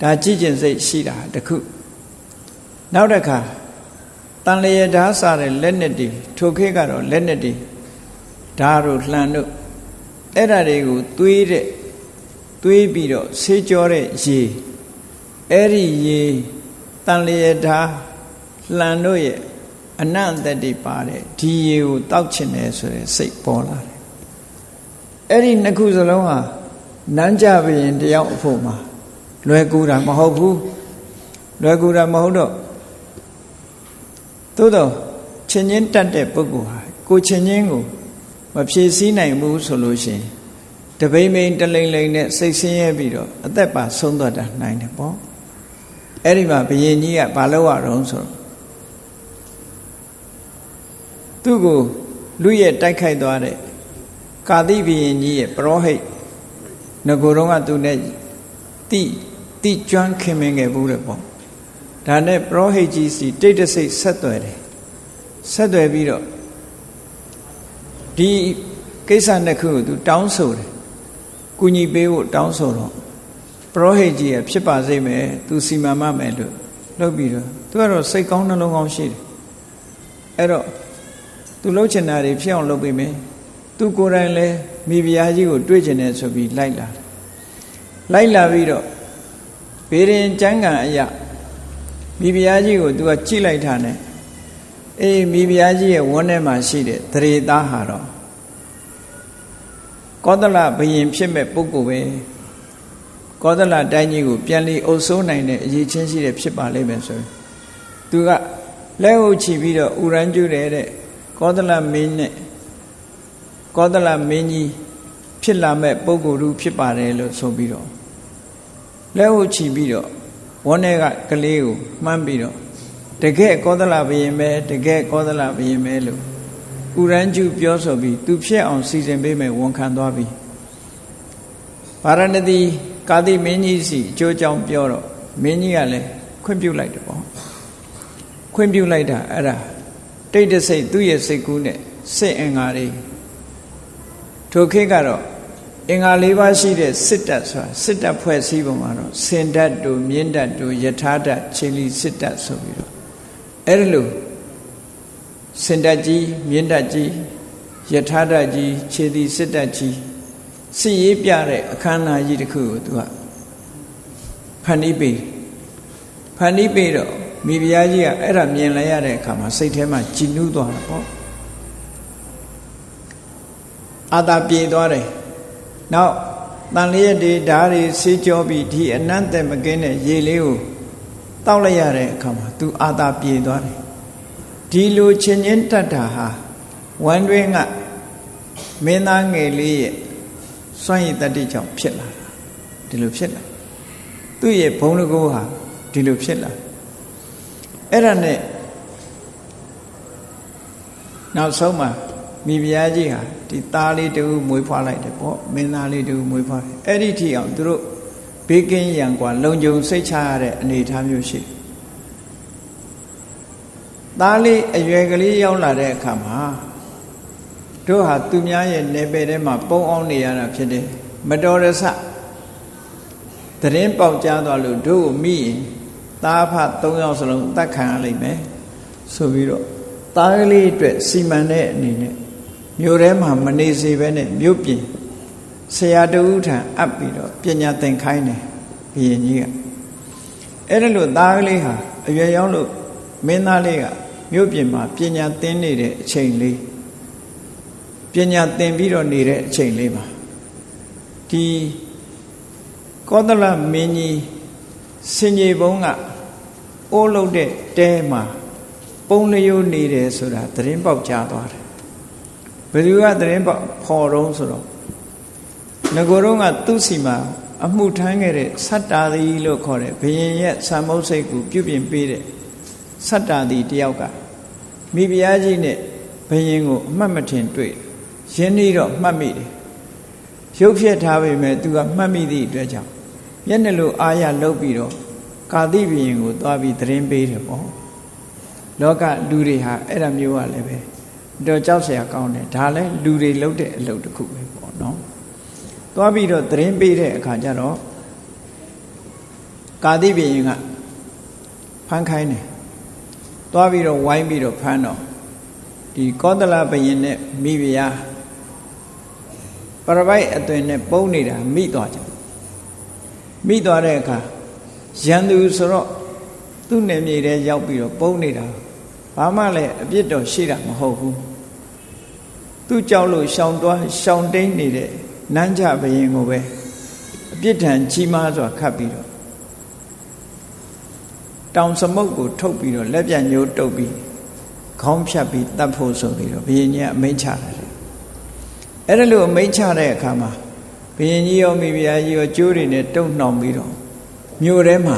ဒါကြည်ကျင်စိတ်ရှိတာတခုနောက်တစ်ခါတန်လျေဓာစားတဲ့လက်နဲ့တွေထိုခေတ်ကတော့လက်နဲ့တွေဓာတို့လှန်တို့အဲ့ဓာတွေကိုသွေးတဲ့သွေးပြီးတော့ဆေးကြောတဲ့ရေအဲ့ဒီရေတန်လျေဓာလှန်တို့ရဲ့အနန္တတိပါတဲ့ဒီရေကိုတောက်ချင်တယ်ဆိုတဲ့စိတ်ပေါ်လာတယ် အဲ့ဒီနှစ်ခုစလုံးဟာနန်းကြဘရင်တယောက်အဖို့မှာလွယ်ကူတာမဟုတ်ဘူးလွယ်ကူတာမဟုတ်တော့သို့တော့ချင်းချင်းတတ်တဲ့ပုဂ္ဂိုလ်ဟာကိုချင်းချင်းကိုမဖြည့်ဆည်းနိုင်ဘူးဆိုလို့ရှိရင်တပိမ့်မိန်တလိမ့်လိမ့်နဲ့စိတ်ဆင်းရဲပြီးတော့အသက်ပါဆုံးသွားတာနိုင်တယ်ပေါ့အဲ့ဒီမှာဘယင်ကြီးကဘာလို့ရတော့ဆိုတော့သူ့ကိုလူရဲ့တိုက်ခိုက်သွားတဲ့ ကာတိဘယင်ကြီးရဲ့ပရောဟိတ်ငကိုယ်တော့ကသူနဲ့တိတိကျွမ်းခင်မင်ခဲ့ဘူးတဲ့ပေါ့ဒါနဲ့ပရောဟိတ်ကြီးစီတိတ်တဆိတ်ဆက်သွယ်တယ်ဆက်သွယ်ပြီးတော့ဒီကိစ္စနှစ်ခုကိုသူတောင်းဆိုတယ်ကုညီပေးဖို့တောင်းဆိုတော့ပရောဟိတ်ကြီးကဖြစ်ပါစေမယ်သူစီမံမမယ်လို့လုပ်ပြီးတော့သူကတော့စိတ်ကောင်းနှလုံးကောင်းရှိတယ်အဲ့တော့သူလှုပ်ချင်တာတွေဖြစ်အောင်လုပ်ပေးမယ် သူကိုယ်တိုင်လည်းမိဖုရားကြီးကိုတွေ့ချင်တယ်ဆိုပြီးလိုက်လာလိုက်လာပြီးတော့ဘေရင်ကျမ်းဂန်အရာမိဖုရားကြီးကိုသူကကြိလိုက်တာနဲ့အေးမိဖုရားကြီးရဲ့ဝန်းထဲမှာရှိတဲ့တရေသားဟာတော့ကောသလဘယင်ဖြစ်မဲ့ပုဂ္ဂိုလ်ပဲကောသလတိုင်းကြီးကိုပြန်လီအုပ်စိုးနိုင်တဲ့အရေးချင်းရှိတဲ့ဖြစ်ပါလိမ့်မယ်ဆိုရင်သူကလက်ဟုတ်ချီပြီးတော့ဥရန်ကျူတယ်တဲ့ကောသလမင်းနဲ့ ကောသလမင်းကြီးဖြစ်လာမဲ့ပုဂ္ဂိုလ်လူဖြစ်ပါတယ်လို့ဆိုပြီးတော့လက်ဟုတ်ချီပြီးတော့ဝန်းထဲကကလေးကိုမှန်းပြီးတော့တကယ်ကောသလဘယင်ပဲတကယ်ကောသလဘယင်ပဲလို့ဥရန်ကျူပြောဆိုပြီးသူဖြစ်အောင်စီစဉ်ပေးမယ်ဝန်ခံသွားပြီဗာရဏသီကာတိမင်းကြီးစီအကျိုးကြောင့်ပြောတော့မင်းကြီးကလည်းခွင့်ပြုလိုက်တယ်ပေါ့ခွင့်ပြုလိုက်တာအဲ့ဒါတိတ်တဆိတ်သူ့ရဲ့စိတ်ကူးနဲ့စိတ်အင်္ဂါတွေ ထိုခေတ်ကတော့အင်္ဂါ၄ပါးရှိတဲ့စစ်တပ်ဆိုတာစစ်တပ်ဖွဲ့စည်းပုံမှာတော့စင်တပ်တို့မြင်းတပ်တို့ယထာတပ်ခြေလီစစ်တပ်ဆိုပြီးတော့အဲ့ဒီလိုစင်တပ်ကြီးမြင်းတပ်ကြီးယထာတပ်ကြီးခြေလီစစ်တပ်ကြီးစစ်ရေးပြတဲ့အခမ်းအနားကြီးတစ်ခုကိုသူကဖန်တီးပေးဖန်တီးပေးတော့မိဖုရားကြီးကအဲ့ဒါမြင်လိုက်ရတဲ့အခါမှာစိတ်ထဲမှာကြည်နူးသွားတာပေါ့ အာသာပြေသွားတယ်နောက်တန်လျက်တွေဓာတ်တွေဆေးကြောပြီးဒီအနန္တမကင်းတဲ့ရေလေးကိုတောက်လိုက်ရတဲ့အခါမှာ तू အာသာပြေသွားတယ်ဒီလိုချင်းချင်းတတ်တာဟာဝမ်းတွင်းကမင်းသားငယ်လေးရဲ့စွန့်ရည်တတ္တိကြောင့်ဖြစ်လာတာဒီလိုဖြစ်လာသူ့ရဲ့ဘုံတကောဟာဒီလိုဖြစ်လာအဲ့ဒါနဲ့နောက်ဆုံးမှာ မိဖုရားကြီးဟာဒီသားလေးတူမွေးဖွားလိုက်တယ်ပေါ့မင်းသားလေးတူမွေးဖွားတယ်အဲ့ဒီထိအောင်သူတို့ဘေးကင်းရန်ကွာလုံခြုံစိတ်ချရတဲ့အနေအထားမျိုးရှိသားလေးအရွယ်ကလေးရောက်လာတဲ့အခါမှာတို့ဟာသူများရဲ့နေပယ်ထဲမှာပုံအောင်နေရတာဖြစ်တယ်မတော်တဆတရင်ပေါက်ကြားသွားလို့တို့ကိုမိရင်သားဖ၃ယောက်စလုံးတတ်ခံရလိမ့်မယ်ဆိုပြီးတော့သားကလေးအတွက်စီမံတဲ့အနေနဲ့ မြို့ထဲမှာမနေစေဘဲနဲ့မြို့ပြင်ဆရာတူထံအပ်ပြီးတော့ပညာသင်ခိုင်းတယ်ဘုရင်ကြီးကအဲ့ဒါလို့သားကလေးဟာအရွယ်ရောက်လို့မင်းသားလေးကမြို့ပြင်မှာပညာသင်နေတဲ့အချိန်လေးပညာသင်ပြီးတော့နေတဲ့အချိန်လေးမှာဒီကောသလမင်းကြီးစင်ကြီးဘုံကအိုးလုံးတဲ့တဲမှာပုံလျိုးနေတယ်ဆိုတာသတင်းပေါက်ကြားသွားတယ် ဘယ်သူကသတင်းပေါက်ဖော်တော့ဆိုတော့ငကိုယ်တော့ကသူ့စီမှာအမှုထမ်းခဲ့တဲ့ဆတ္တာသီလို့ခေါ်တဲ့ဘယင်ရဲ့ဆံမုတ်စိတ်ကိုပြုပြင်ပေးတဲ့ဆတ္တာသီတယောက်ကမိဖုရားကြီးနဲ့ဘယင်ကိုအမှတ်မထင်တွေ့ရင်းနှီးတော့မှတ်မိတယ်ရုပ်ဖြစ်ထားပေမဲ့သူကမှတ်မိသည့်အတွက်ကြောင့်မျက်နှာလိုအာရလုတ်ပြီးတော့ကာတိဘယင်ကိုသွားပြီးသတင်းပေးတယ်ပေါ့လောကလူတွေဟာအဲ့ဒါမျိုးကလည်းပဲ တော့ကြောက်เสียကောင်းတယ်ဒါလည်းလူတွေလုပ်တဲ့အလုပ်တစ်ခုပဲပေါ့နော်သွားပြီးတော့သတင်းပေးတဲ့အခါကျတော့ကာတိဘယင်ကဖမ်းခိုင်းတယ်သွားပြီးတော့ဝိုင်းပြီးတော့ဖမ်းတော့ဒီကောသလဘယင်နဲ့မိဖုရားပရပိုက်အသွင်နဲ့ပုံနေတာမိသွားကြမိသွားတဲ့အခါရန်သူဆိုတော့သူ့နယ်မြေထဲရောက်ပြီးတော့ပုံနေတာ ဘာမှလည်းအပြစ်တော့ရှိတာမဟုတ်ဘူးသူကြောက်လို့ရှောင်တွားရှောင်တိန်နေတဲ့နန်းကြဘယင်ကိုပဲအပြစ်ဒဏ်ကြီးမားစွာခတ်ပြီးတော့တောင်စမုတ်ကိုထုတ်ပြီးတော့လက်ပြန်ညိုးတုပ်ပြီးခေါင်းဖြတ်ပြီးတတ်ဖို့ဆိုပြီးတော့ဘုရင်ကြီးကအမိန့်ချတယ်အဲ့ဒါလို့အမိန့်ချတဲ့အခါမှာဘုရင်ကြီးရောမိဖုရားကြီးရောကျိုးတွေနဲ့တုံ့နှောင်ပြီးတော့မြို့ထဲမှာ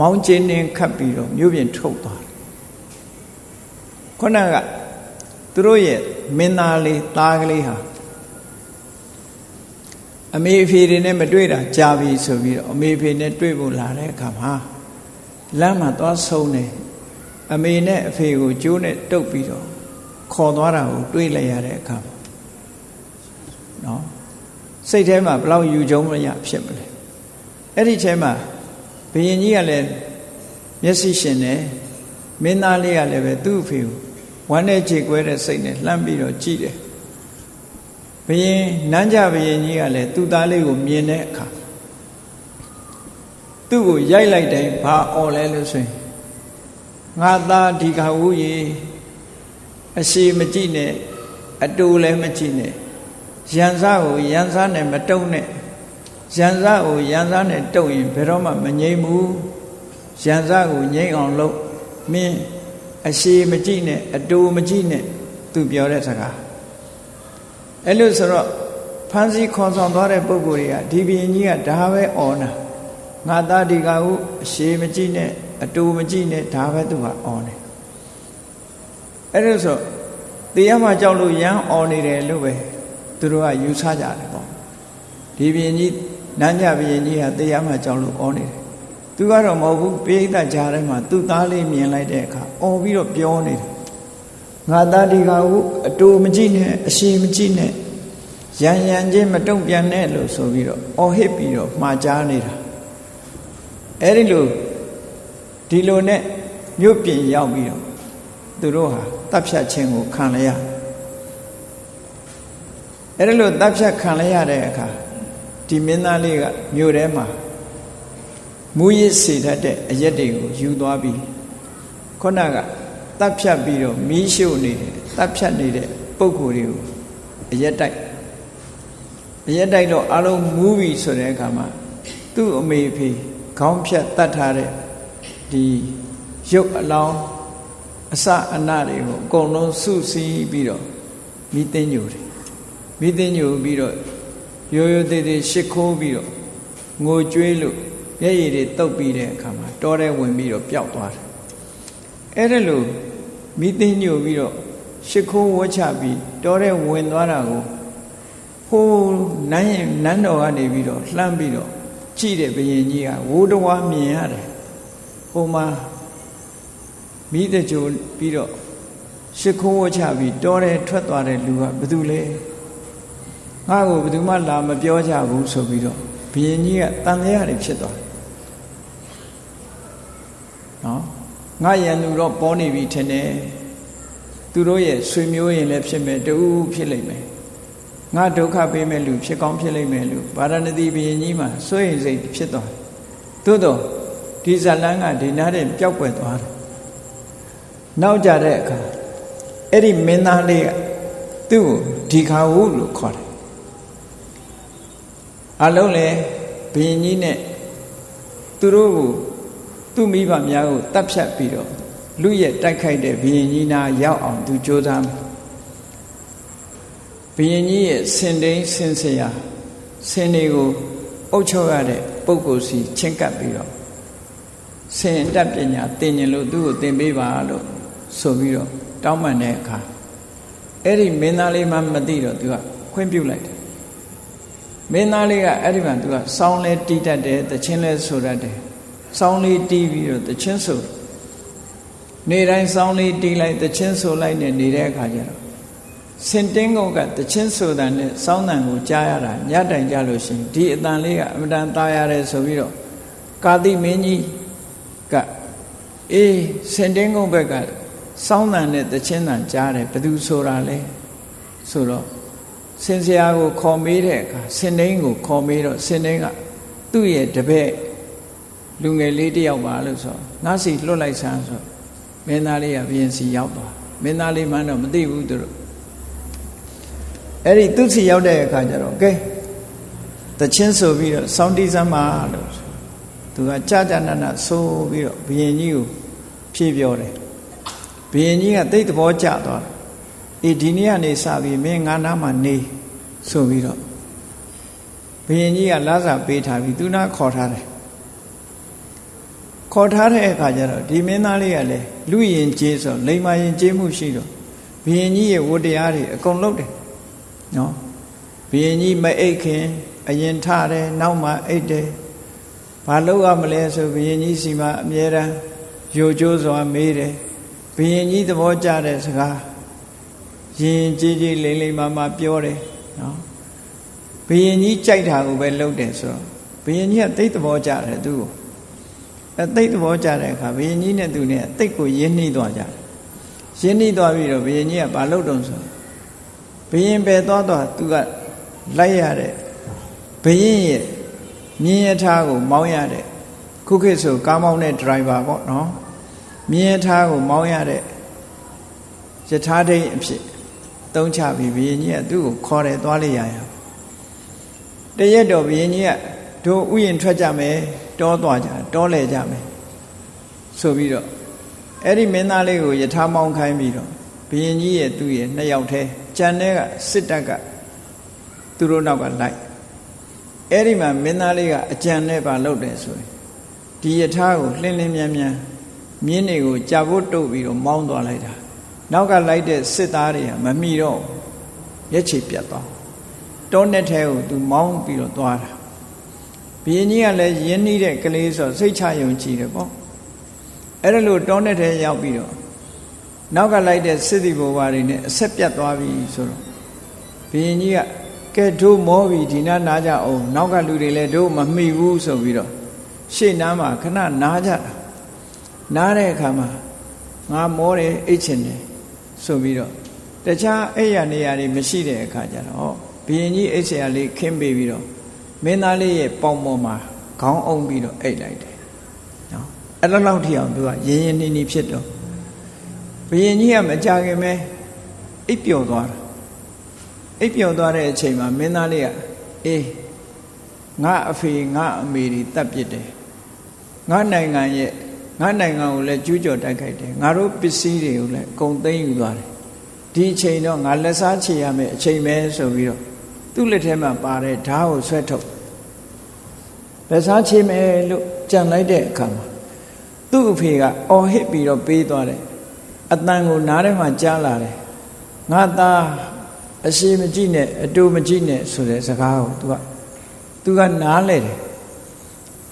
မောင်းကျင်းနှင်းခတ်ပြီးတော့မြို့ပြင်ထုတ်သွားတယ် ခုနကသူတို့ရဲ့မင်းသားလေးသားကလေးဟာအမေအဖေတွေနဲ့မတွေ့တာကြာပြီဆိုပြီးတော့အမေအဖေနဲ့တွေ့ဖို့လာတဲ့အခါမှာလမ်းမှာသွားဆုံးတယ်အမေနဲ့အဖေကိုကျိုးနဲ့တုပ်ပြီးတော့ခေါ်သွားတာကိုတွေ့လိုက်ရတဲ့အခါမှာနော်စိတ်ထဲမှာဘလောက်ယူကြုံမရဖြစ်မလဲအဲ့ဒီထဲမှာဘုရင်ကြီးကလည်းမျက်စိရှင်တယ် မင်းသားလေးကလည်းပဲသူ့အဖေကိုဝမ်းနဲ့ခြေကွဲတဲ့စိတ်နဲ့လှမ်းပြီးတော့ကြည့်တယ်ဘုရင်နန်းကြဘုရင်ကြီးကလည်းသူ့သားလေးကိုမြင်တဲ့အခါသူ့ကိုရိုက်လိုက်တိုင်းဘာអော်လဲလို့ဆိုရင်ငါသားဒီကဝူကြီးအရှိမကြည့်နဲ့အတူလည်းမကြည့်နဲ့ရန်စားကိုရန်စားနဲ့မတုံနဲ့ရန်စားကိုရန်စားနဲ့တုံရင်ဘယ်တော့မှမငြိမ့်ဘူးရန်စားကိုငြိမ့်အောင်လုပ် မင်းအရှိမကြည့်နဲ့အတူမကြည့်နဲ့သူပြောတဲ့စကားအဲ့လို့ဆိုတော့ဖန်စီခေါ်ဆောင်သွားတဲ့ပုဂ္ဂိုလ်တွေကဒီဘီရင်ကြီးကဒါပဲအော်နာငါသားဒီကဟုအရှိမကြည့်နဲ့အတူမကြည့်နဲ့ဒါပဲသူကအော်နေအဲ့လို့ဆိုတရားမှကြောက်လို့ရမ်းအော်နေတယ်လို့ပဲသူတို့ကယူဆကြတယ်ပေါ့ဒီဘီရင်ကြီးနန်းကြဘီရင်ကြီးကတရားမှကြောက်လို့အော်နေတယ် သူကတော့မဟုတ်ဘူးပိဋကကြားထဲမှာသူ့သားလေးမြင်လိုက်တဲ့အခါအော်ပြီးတော့ပြောနေတယ်ငါသားဒီကဟုအတူမကြည့်နဲ့အရှိမကြည့်နဲ့ရန်ရန်ချင်းမတုံ့ပြန်နဲ့လို့ဆိုပြီးတော့အော်ဟစ်ပြီးတော့မှားကြားနေတာအဲ့ဒီလိုဒီလိုနဲ့မြို့ပြင်ရောက်ပြီးတော့သူတို့ဟာတပ်ဖြတ်ခြင်းကိုခံရရအဲ့ဒီလိုတပ်ဖြတ်ခံရရတဲ့အခါဒီမင်းသားလေးကမြို့ထဲမှာ မူရစ်စေတတ်တဲ့အရက်တွေကိုယူသွားပြီးခုနကတပ်ဖြတ်ပြီးတော့မီးရှို့နေတယ်တပ်ဖြတ်နေတဲ့ပုံကိုယ်တွေကိုအရက်တိုက်အရက်တိုက်တော့အလုံးမူးပြီဆိုတဲ့အခါမှာသူ့အမေဖေခေါင်းဖြတ်တတ်ထားတဲ့ဒီရုပ်အလောင်းအစအနတွေကိုအကုန်လုံးစုစည်းပြီးတော့မိသိညိုတယ်မိသိညိုပြီးတော့ရိုးရိုးသေးသေးရှ िख ိုးပြီးတော့ငိုကြွေးလို့ မျက်ရည်တွေတုပ်ပြီးတဲ့အခါမှာတောထဲဝင်ပြီးတော့ပျောက်သွားတယ်အဲ့ဒါလို့မိသိညိုပြီးတော့ရှ िख ိုးဝှချပြီးတောထဲဝင်သွားတာကိုဟိုးနန်းရင်နန်းတော်ကနေပြီးတော့လှမ်းပြီးတော့ကြည့်တဲ့ဘုရင်ကြီးကဝိုးတဝါမြင်ရတယ်ဟိုမှာမိတကြိုပြီးတော့ရှ िख ိုးဝှချပြီးတောထဲထွက်သွားတဲ့လူကဘယ်သူလဲငါ့ကိုဘယ်သူမှလာမပြောကြဘူးဆိုပြီးတော့ဘုရင်ကြီးကတန်တရားတွေဖြစ်သွားတယ် နော်ငါရန်သူတော့ပေါ်နေပြီထင်တယ်သူတို့ရဲ့ဆွေမျိုးရင်လည်းဖြစ်မယ်တူဖြစ်လိမ့်မယ်ငါဒုက္ခပေးမဲ့လူဖြစ်ကောင်းဖြစ်လိမ့်မယ်လို့ဗာရဏသီဘုရင်ကြီးမှာစိုးရိမ်စိတ်ဖြစ်သွားတယ်သို့တော့ဒီဇလန်းကဒီနားတဲ့ပျောက်ကွယ်သွားတယ်နောက်ကြတဲ့အခါအဲ့ဒီမင်းသားလေးကသူ့ကိုဒီခါဟုလို့ခေါ်တယ်အလုံးလေဘုရင်ကြီးနဲ့သူတို့ကို သူ့မိဘများကိုတတ်ဖြတ်ပြီးတော့လူရဲ့တိုက်ခိုက်တဲ့ဘုရင်ကြီးနာရောက်အောင်သူကြိုးစားဘုရင်ကြီးရဲ့စင်တိန်စင်စရာစင်တွေကိုအုပ်ချုပ်ရတဲ့ပုဂ္ဂိုလ်စီချင်းကပ်ပြီးတော့စင်တတ်ပညာသင်ញင်လို့သူ့ကိုသင်ပေးပါလို့ဆိုပြီးတော့တောင်းပန်တဲ့အခါအဲ့ဒီမင်းသားလေးမှမသိတော့သူကခွင့်ပြုလိုက်တယ်မင်းသားလေးကအဲ့ဒီမှာသူကစောင်းလဲတီးတတ်တယ်တချင်းလဲဆိုတတ်တယ် စောင်းလေးတီးပြီးတော့တချင်းဆိုနေတိုင်းစောင်းလေးတီးလိုက်တချင်းဆိုလိုက်နဲ့နေတဲ့အခါကျတော့စင်တင်းကုတ်ကတချင်းဆိုတာနဲ့စောင်းတန်ကိုကြားရတာညတိုင်ကြလို့ရှိရင်ဒီအတန်လေးကအမတန်သားရတယ်ဆိုပြီးတော့ကာတိမင်းကြီးကအေးစင်တင်းကုတ်ဘက်ကစောင်းတန်နဲ့တချင်းတန်ကြားတယ်ဘသူဆိုတာလဲဆိုတော့စင်စရာကိုခေါ်မေးတဲ့အခါစင်တင်းကိုခေါ်မေးတော့စင်တင်းကသူ့ရဲ့တပည့် လူငယ်လေးတယောက်ပါလို့ဆိုငါစီလွတ်လိုက်ဆန်းဆိုမင်းသားလေးကဘုရင်စီရောက်သွားမင်းသားလေးမှန်းတော့မသိဘူးသူတို့အဲ့ဒီသူစီရောက်တဲ့အခါကျတော့ကဲတချင်းဆိုပြီးတော့စောင်းတီးစမ်းပါလို့သူကကြာကြာနာနာဆိုပြီးတော့ဘုရင်ကြီးကိုဖြည့်ပြောတယ်ဘဘုရင်ကြီးကတိတ်သဘောကျသွားတယ်အေးဒီနေ့ကနေစပြီးမင်းငါနာမှာနေဆိုပြီးတော့ဘုရင်ကြီးကလာစာပေးထားပြီးသူနာခေါ်ထားတယ် ခေါ်ထားတဲ့အခါကျတော့ဒီမင်းသားလေးကလည်းလူရင်ကျေးဆိုလိမ္မာရင်ကျေးမှုရှိတော့ဘုရင်ကြီးရဲ့ဝတ္တရားတွေအကုန်လုပ်တယ်နော်ဘုရင်ကြီးမအိတ်ခင်အရင်ထတယ်နောက်မှအိတ်တယ်ဘာလုပ်ရမလဲဆိုဘုရင်ကြီးစီမှာအမြဲတမ်းယိုကျိုးစွာမေးတယ်ဘုရင်ကြီးသဘောကျတဲ့စကားရင်ကြီးကြီးလိမ့်လိမ့်မာမာပြောတယ်နော်ဘုရင်ကြီးကြိုက်တာကိုပဲလုပ်တယ်ဆိုတော့ဘုရင်ကြီးကသိသဘောကျတယ်သူ့ကို အဲသိသဘောကျတဲ့အခါဘုရင်ကြီးနဲ့သူနဲ့သိကိုရင်းနှီးသွားကြတယ်ရင်းနှီးသွားပြီးတော့ဘုရင်ကြီးကဘာလုပ်တုံးဆိုဘုရင်ပဲသွားသွားသူကလိုက်ရတဲ့ဘုရင်ရဲ့မြင်းရထားကိုမောင်းရတဲ့ခုခေတ်ဆိုကားမောင်းတဲ့ဒရိုင်ဘာပေါ့နော်မြင်းရထားကိုမောင်းရတဲ့ယထာဒိတ်အဖြစ်သုံးချပြီးဘုရင်ကြီးကသူ့ကိုခေါ်တယ်သွားလိုက်ရရတရက်တော့ဘုရင်ကြီးကတို့ဥယျင်ထွက်ကြမယ် တောသွားကြတောလဲကြမယ်ဆိုပြီးတော့အဲ့ဒီမင်းသားလေးကိုယထာမောင်းခိုင်းပြီးတော့ဘုရင်ကြီးရဲ့သူ့ရဲ့နှစ်ယောက်တည်းကြံတဲ့ကစစ်တပ်ကသူတို့နောက်ကလိုက်အဲ့ဒီမှာမင်းသားလေးကအကြံနဲ့ပါလုပ်တယ်ဆိုရင်ဒီယထာကိုလှင်းလင်းမြန်းမြန်းမြင်းတွေကိုကြာဖို့တုပ်ပြီးတော့မောင်းသွားလိုက်တာနောက်ကလိုက်တဲ့စစ်သားတွေကမမိတော့ရက်ချေပြတ်သွားတောနဲ့ထဲကိုသူမောင်းပြီးတော့သွားတာ ဘုရင်ကြီးကလည်းရင်းနှီးတဲ့ကလေးဆိုစိတ်ချယုံကြည်တယ်ပေါ့အဲ့ဒါလို့တောနဲ့ထဲရောက်ပြီးတော့နောက်ကလိုက်တဲ့စစ်သည်ဘဝတွေနဲ့အဆက်ပြတ်သွားပြီဆိုတော့ဘုရင်ကြီးကကဲတို့မောပြီဒီနာနာကြအောင်နောက်ကလူတွေလည်းတို့မမိဘူးဆိုပြီးတော့ရှေ့နားမှာခဏနားကြတာနားတဲ့အခါမှာငါမောတယ်အိတ်ချင်တယ်ဆိုပြီးတော့တခြားအဲ့ရနေရာတွေမရှိတဲ့အခါကျတော့ဘုရင်ကြီးအိတ်ဆရာလေးခင်းပေးပြီးတော့ မင်းသားလေးရဲ့ပေါင်ပေါ်မှာခေါင်းအုံပြီးတော့အိတ်လိုက်တယ်နော်အဲ့လိုလောက်ထိအောင်သူကရင်းရင်းနှီးနှီးဖြစ်တော့ဘုရင်ကြီးကမကြခင်ပဲအိပ်ပျော်သွားတာအိပ်ပျော်သွားတဲ့အချိန်မှာမင်းသားလေးကအေးငါအဖေငါအမေတွေတတ်ပြစ်တယ်ငါနိုင်ငံရဲ့ငါနိုင်ငံကိုလည်းကျူးကျော်တိုက်ခိုက်တယ်ငါတို့ပစ္စည်းတွေကိုလည်းအကုန်သိမ်းယူသွားတယ်ဒီအချိန်တော့ငါလက်စားချေရမယ်အချိန်ပဲဆိုပြီးတော့သူ့လက်ထဲမှာပါတဲ့ဓာတ်ကိုဆွဲထုတ် လက်စားချေမယ်လို့ကြံလိုက်တဲ့အခါမှာသူ့အဖေကအော်ဟစ်ပြီးတော့ပေးသွားတယ်အတန်ကိုနားထဲမှာကြားလာတယ်ငါသားအရှိမကြည့်နဲ့အတူမကြည့်နဲ့ဆိုတဲ့စကားကိုသူကသူကနားလဲတယ်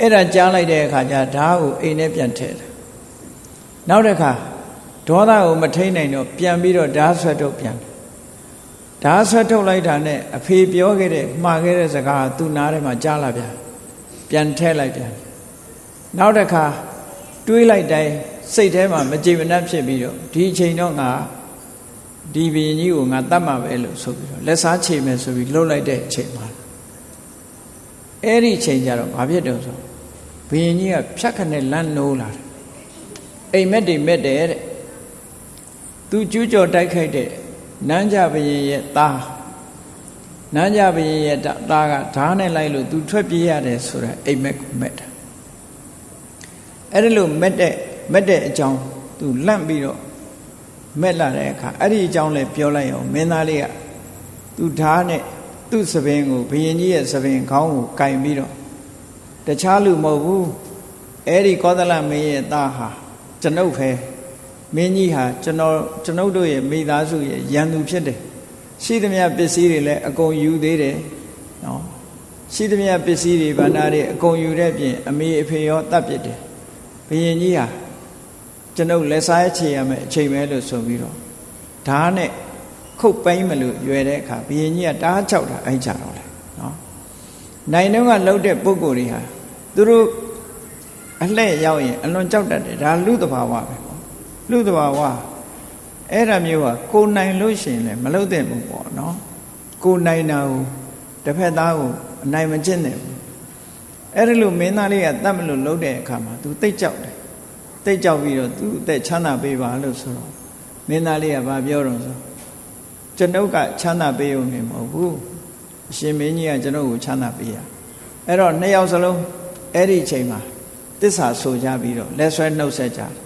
အဲ့ဒါကြားလိုက်တဲ့အခါကျဓာတ်ကိုအိမ်ထဲပြန်ထည့်တယ်နောက်တစ်ခါဒေါသကိုမထိန်နိုင်တော့ပြန်ပြီးတော့ဓာတ်ဆွဲထုတ်ပြန်တယ်ဓာတ်ဆွဲထုတ်လိုက်တာနဲ့အဖေပြောခဲ့တဲ့မှားခဲ့တဲ့စကားကသူ့နားထဲမှာကြားလာပြန် ပြန်ထည့်လိုက်ပြန်နောက်တစ်ခါတွေးလိုက်တိုင်းစိတ်ထဲမှာမကြည်မနှက်ဖြစ်ပြီးတော့ဒီအချိန်တော့ငါဒီဘရင်ကြီးကိုငါတတ်မှာပဲလို့ဆိုပြီးတော့လက်စားချေမယ်ဆိုပြီးလှုပ်လိုက်တဲ့အချိန်မှာအဲ့ဒီအချိန်ကျတော့ဘာဖြစ်တုံဆိုဘရင်ကြီးကဖြတ်ခနဲ့လမ်းနိုးလာတယ်အိမ်မက်တွေမက်တယ်တဲ့သူကျူးကျော်တိုက်ခိုက်တဲ့နန်းကြဘရင်ရဲ့သား နန်းကြဘရင်ရဲ့သားကဓားနဲ့လိုက်လို့သူထွက်ပြေးရတယ်ဆိုတော့အိမ်မက်ကိုမက်တာအဲ့ဒါလို့မက်တဲ့မက်တဲ့အကြောင်းသူလန့်ပြီးတော့မက်လာတဲ့အခါအဲ့ဒီအကြောင်းလည်းပြောလိုက်အောင်မင်းသားလေးကသူဓားနဲ့သူ့သပင်ကိုဘယင်ကြီးရဲ့သပင်ခေါင်းကိုကင်ပြီးတော့တခြားလူမဟုတ်ဘူးအဲ့ဒီကောသလမင်းရဲ့သားဟာကျွန်ုပ်ပဲမင်းကြီးဟာကျွန်တော်ကျွန်ုပ်တို့ရဲ့မိသားစုရဲ့ရန်သူဖြစ်တယ် ရှိသမျှပစ္စည်းတွေလည်းအကုန်ယူသေးတယ်နော်ရှိသမျှပစ္စည်းတွေဗန္နာတွေအကုန်ယူတဲ့ပြင်အမေအဖေရောတတ်ပြစ်တယ်ဘယင်ကြီးဟာကျွန်ုပ်လက်စားချေရမယ်အချိန်ပဲလို့ဆိုပြီးတော့ဓာတ်နဲ့ခုတ်ပိုင်းမလို့ရွယ်တဲ့အခါဘယင်ကြီးကတားချောက်တာအိုက်ကြတော့လေနော်နိုင်တော့ကလှုပ်တဲ့ပုံကိုယ်တွေဟာသူတို့အလှဲ့ရောက်ရင်အလွန်ကြောက်တတ်တယ်ဒါလူတဘာဝပဲပေါ့လူတဘာဝ အဲ့ဒါမျိုးကကိုနိုင်လို့ရှိရင်လည်းမလုပ်တဲ့ဘူးပေါ့နော်ကိုနိုင်တာကိုတစ်ဖက်သားကိုအနိုင်မကျင့်တဲ့ဘူးအဲ့ဒါလို့မင်းသားလေးကတတ်မလို့လုပ်တဲ့အခါမှာ तू တိတ်ကြောက်တယ်တိတ်ကြောက်ပြီးတော့သူ့အသက်ချမ်းသာပေးပါလို့ဆိုတော့မင်းသားလေးကဘာပြောတော့ဆိုကျွန်ုပ်ကချမ်းသာပေးုံနဲ့မဟုတ်ဘူးအရှင်မင်းကြီးကကျွန်ုပ်ကိုချမ်းသာပေးရအဲ့တော့နှစ်ယောက်စလုံးအဲ့ဒီအချိန်မှာတစ္ဆာဆိုကြပြီးတော့လက်ဆွဲနှုတ်ဆက်ကြတယ်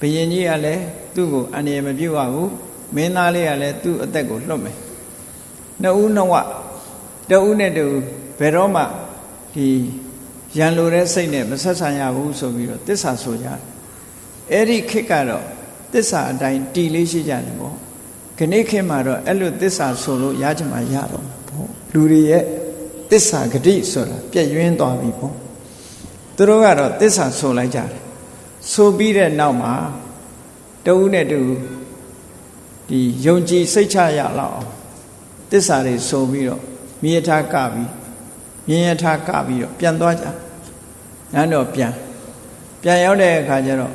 ဘယင်ကြီးကလည်းသူ့ကိုအန္တရာယ်မပြုတ်ရဘူးမင်းသားလေးကလည်းသူ့အသက်ကိုလွတ်မယ်နှစ်ဦးနှစ်ဝတဦးနဲ့တူဘယ်တော့မှဒီရန်လိုတဲ့စိတ်နဲ့မဆက်ဆံရဘူးဆိုပြီးတော့တစ္ဆာဆိုကြတယ်အဲ့ဒီခေတ်ကတော့တစ္ဆာအတိုင်းတီလေးရှိကြတယ်ပေါ့ခဏခေတ်မှာတော့အဲ့လိုတစ္ဆာဆိုလို့ရချင်မှရတော့ပေါ့လူတွေရဲ့တစ္ဆာဂတိဆိုတာပြည့်ရင်းသွားပြီပေါ့သူတို့ကတော့တစ္ဆာဆိုလိုက်ကြတယ် ဆိုပြီးတဲ့နောက်မှာတဦးနဲ့တူဒီယုံကြည်စိတ်ချရလောက်အောင်တစ္ဆာတွေဆိုပြီးတော့မြေထားကပြီးမြင်းရထားကပြီးတော့ပြန်သွားကြနန်းတော်ပြန်ပြန်ရောက်တဲ့အခါကျတော့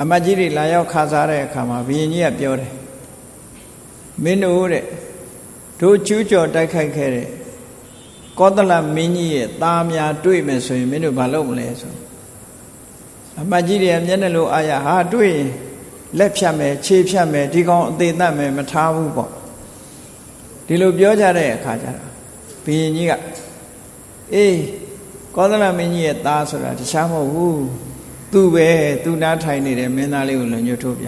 အမတ်ကြီးတွေလာရောက်ခါစားတဲ့အခါမှာဘုရင်ကြီးကပြောတယ်မင်းတို့တဲ့တို့ကျူးကျော်တိုက်ခိုက်ခဲ့တဲ့ကောသလမင်းကြီးရဲ့သားများတွေ့မယ်ဆိုရင်မင်းတို့ဘာလုပ်မလဲဆို အမတ်ကြီးတွေကမျက်နှာလိုအာရဟာတွေ့ရင်လက်ဖြတ်မယ်ခြေဖြတ်မယ်ဒီကောင်အသေးသက်မယ်မထားဘူးပေါ့ဒီလိုပြောကြတဲ့အခါကျတော့ဘုရင်ကြီးကအေးကောသလမင်းကြီးရဲ့သားဆိုတာတခြားမဟုတ်ဘူးသူ့ပဲသူ့နားထိုင်နေတဲ့မင်းသားလေးကိုလွန်ညွတ်ထိုးပြ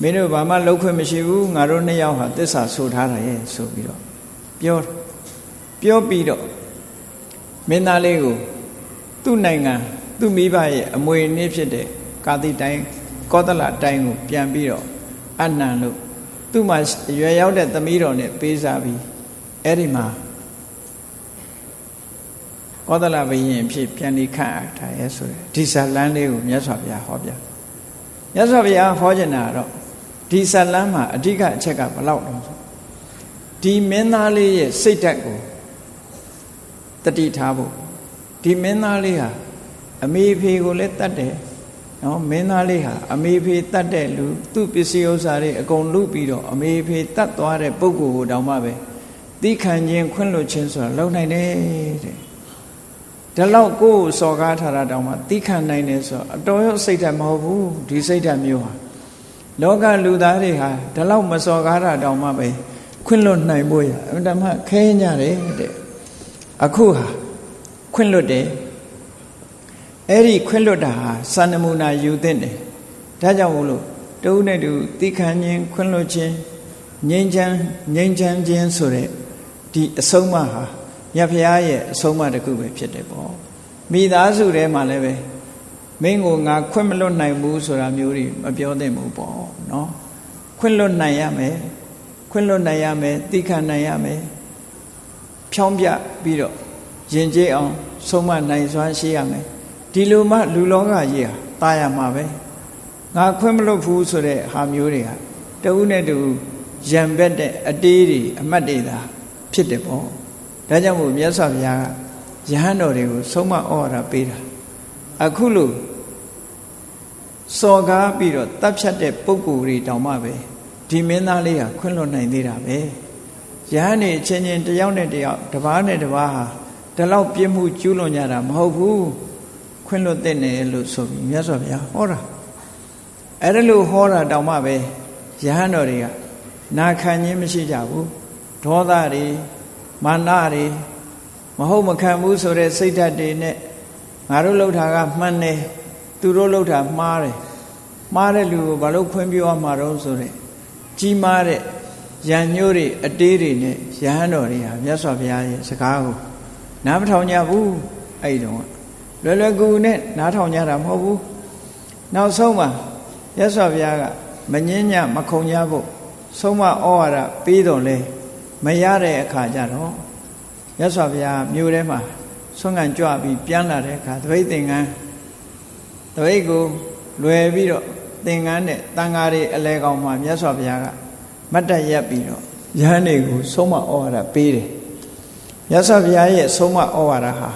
မင်းတို့ဘာမှလှုပ်ခွင့်မရှိဘူးငါတို့နှစ်ယောက်ဟာတစ္ဆာဆိုထားတာရဲ့ဆိုပြီးတော့ပြောပြောပြီးတော့မင်းသားလေးကိုသူ့နိုင်ငံ သူ့မိဘရဲ့အမွေအနှစ်ဖြစ်တဲ့ကာတိတိုင်းကောသလတိုင်းကိုပြန်ပြီးတော့အနံလို့သူ့မှာရွယ်ရောက်တဲ့သမီးတော်နဲ့ပေးစားပြီးအဲ့ဒီမှာကောသလဘယင်ဖြစ်ပြန်လိခန့်အပ်ထားရဲဆိုတဲ့ဒီဇလန်းလေးကိုမြတ်စွာဘုရားဟောပြမြတ်စွာဘုရားဟောကျင်တာတော့ဒီဇလန်းမှာအဓိကအချက်ကဘလောက်တော့ဆိုဒီမင်းသားလေးရဲ့စိတ်ဓာတ်ကိုတတိထားဖို့ဒီမင်းသားလေးဟာ အမေဖေကိုလည်းတတ်တယ်နော်မင်းသားလေးဟာအမေဖေတတ်တဲ့လူသူ့ပစ္စည်းဥစ္စာတွေအကုန်လုပြီးတော့အမေဖေတတ်သွားတဲ့ပုဂ္ဂိုလ်ကိုတောင်မှပဲသိခံခြင်းခွင့်လွှတ်ခြင်းဆိုတာလုံနိုင်တယ်တဲ့ဒါလောက်ကိုယ်စော်ကားထားတာတောင်မှသိခံနိုင်တယ်ဆိုတော့အတော်ရောစိတ်ဓာတ်မဟုတ်ဘူးဒီစိတ်ဓာတ်မျိုးဟာလောကလူသားတွေဟာဒါလောက်မစော်ကားတာတောင်မှပဲခွင့်လွတ်နိုင်ဖို့ရအမှန်မှခဲကြတယ်တဲ့အခုဟာခွင့်လွတ်တယ် အဲ့ဒီခွင့်လွတ်တာဟာစံနမူနာယူသင့်တယ်ဒါကြောင့်မို့လို့တုံးနဲ့တူသိခံခြင်းခွင့်လွတ်ခြင်းငြိမ်းချမ်းငြိမ်းချမ်းခြင်းဆိုတဲ့ဒီအဆုံးအမဟာမြတ်ဖရာရဲ့အဆုံးအမတစ်ခုပဲဖြစ်တယ်ပေါ့မိသားစုထဲမှာလည်းပဲမင်းကိုငါခွင့်မလွတ်နိုင်ဘူးဆိုတာမျိုးတွေမပြောသင့်ဘူးပေါ့နော်ခွင့်လွတ်နိုင်ရမယ်ခွင့်လွတ်နိုင်ရမယ်သိခံနိုင်ရမယ်ဖြောင်းပြပြီးတော့ယဉ်ကျေးအောင်ဆုံးမနိုင်စွမ်းရှိရမယ် ဒီလိုမှလူလောကကြီးဟာตายရမှာပဲငါခွင့်မလွတ်ဘူးဆိုတဲ့ဟာမျိုးတွေဟာတဦးနဲ့တဦးရံဘက်တဲ့အတေးတွေအမတ်တွေသာဖြစ်တယ်ပေါ့ဒါကြောင့်မို့မြတ်စွာဘုရားကယဟန်တော်တွေကိုဆုံးမဩဝါဒပေးတာအခုလို့စော်ကားပြီးတော့တပ်ဖြတ်တဲ့ပုံကိုယ်တွေတောင်မှပဲဒီမင်းသားလေးဟာခွင့်လွတ်နိုင်သေးတာပဲယဟန်နေချင်းချင်းတယောက်နဲ့တယောက်တစ်ပါးနဲ့တစ်ပါးဟာဒီလောက်ပြည့်မှုကျူးလွန်ကြတာမဟုတ်ဘူး ခွင့်လွတ်တဲ့နယ်လို့ဆိုပြီးမြတ်စွာဘုရားဟောတာအဲ့ဒါလို့ဟောတာတောင်မှပဲယဟန်တော်တွေကနာခံခြင်းမရှိကြဘူးဒေါသတွေမာနတွေမဟုတ်မခံဘူးဆိုတဲ့စိတ်ဓာတ်တွေနဲ့ငါတို့လှုပ်တာကမှန်တယ်သူတို့လှုပ်တာမှားတယ်မှားတဲ့လူကိုဘာလို့ခွင့်ပြုရမှာတော့ဆိုတဲ့ကြီးမားတဲ့ရံညိုးတွေအတေးတွေနဲ့ရဟန်းတော်တွေဟာမြတ်စွာဘုရားရဲ့စကားကိုနားမထောင်ကြဘူးအဲ့ဒီတော့ လွယ်လွယ်ကူကူနဲ့နားထောင်ကြတာမဟုတ်ဘူးနောက်ဆုံးမှာမြတ်စွာဘုရားကမငင်းညမခုံကြဖို့ဆုံးမဩဝါဒပေးတော်လဲမရတဲ့အခါကျတော့မြတ်စွာဘုရားမြို့ထဲမှာဆွမ်းခံကြွပြီးပြန်လာတဲ့အခါသပိတ်သင်္ကန်းသပိတ်ကိုလွယ်ပြီးတော့သင်္ကန်းနဲ့တန်ဃာတွေအလဲကောင်မှာမြတ်စွာဘုရားကမတ်တက်ရက်ပြီးတော့ယဟန်တွေကိုဆုံးမဩဝါဒပေးတယ်မြတ်စွာဘုရားရဲ့ဆုံးမဩဝါဒဟာ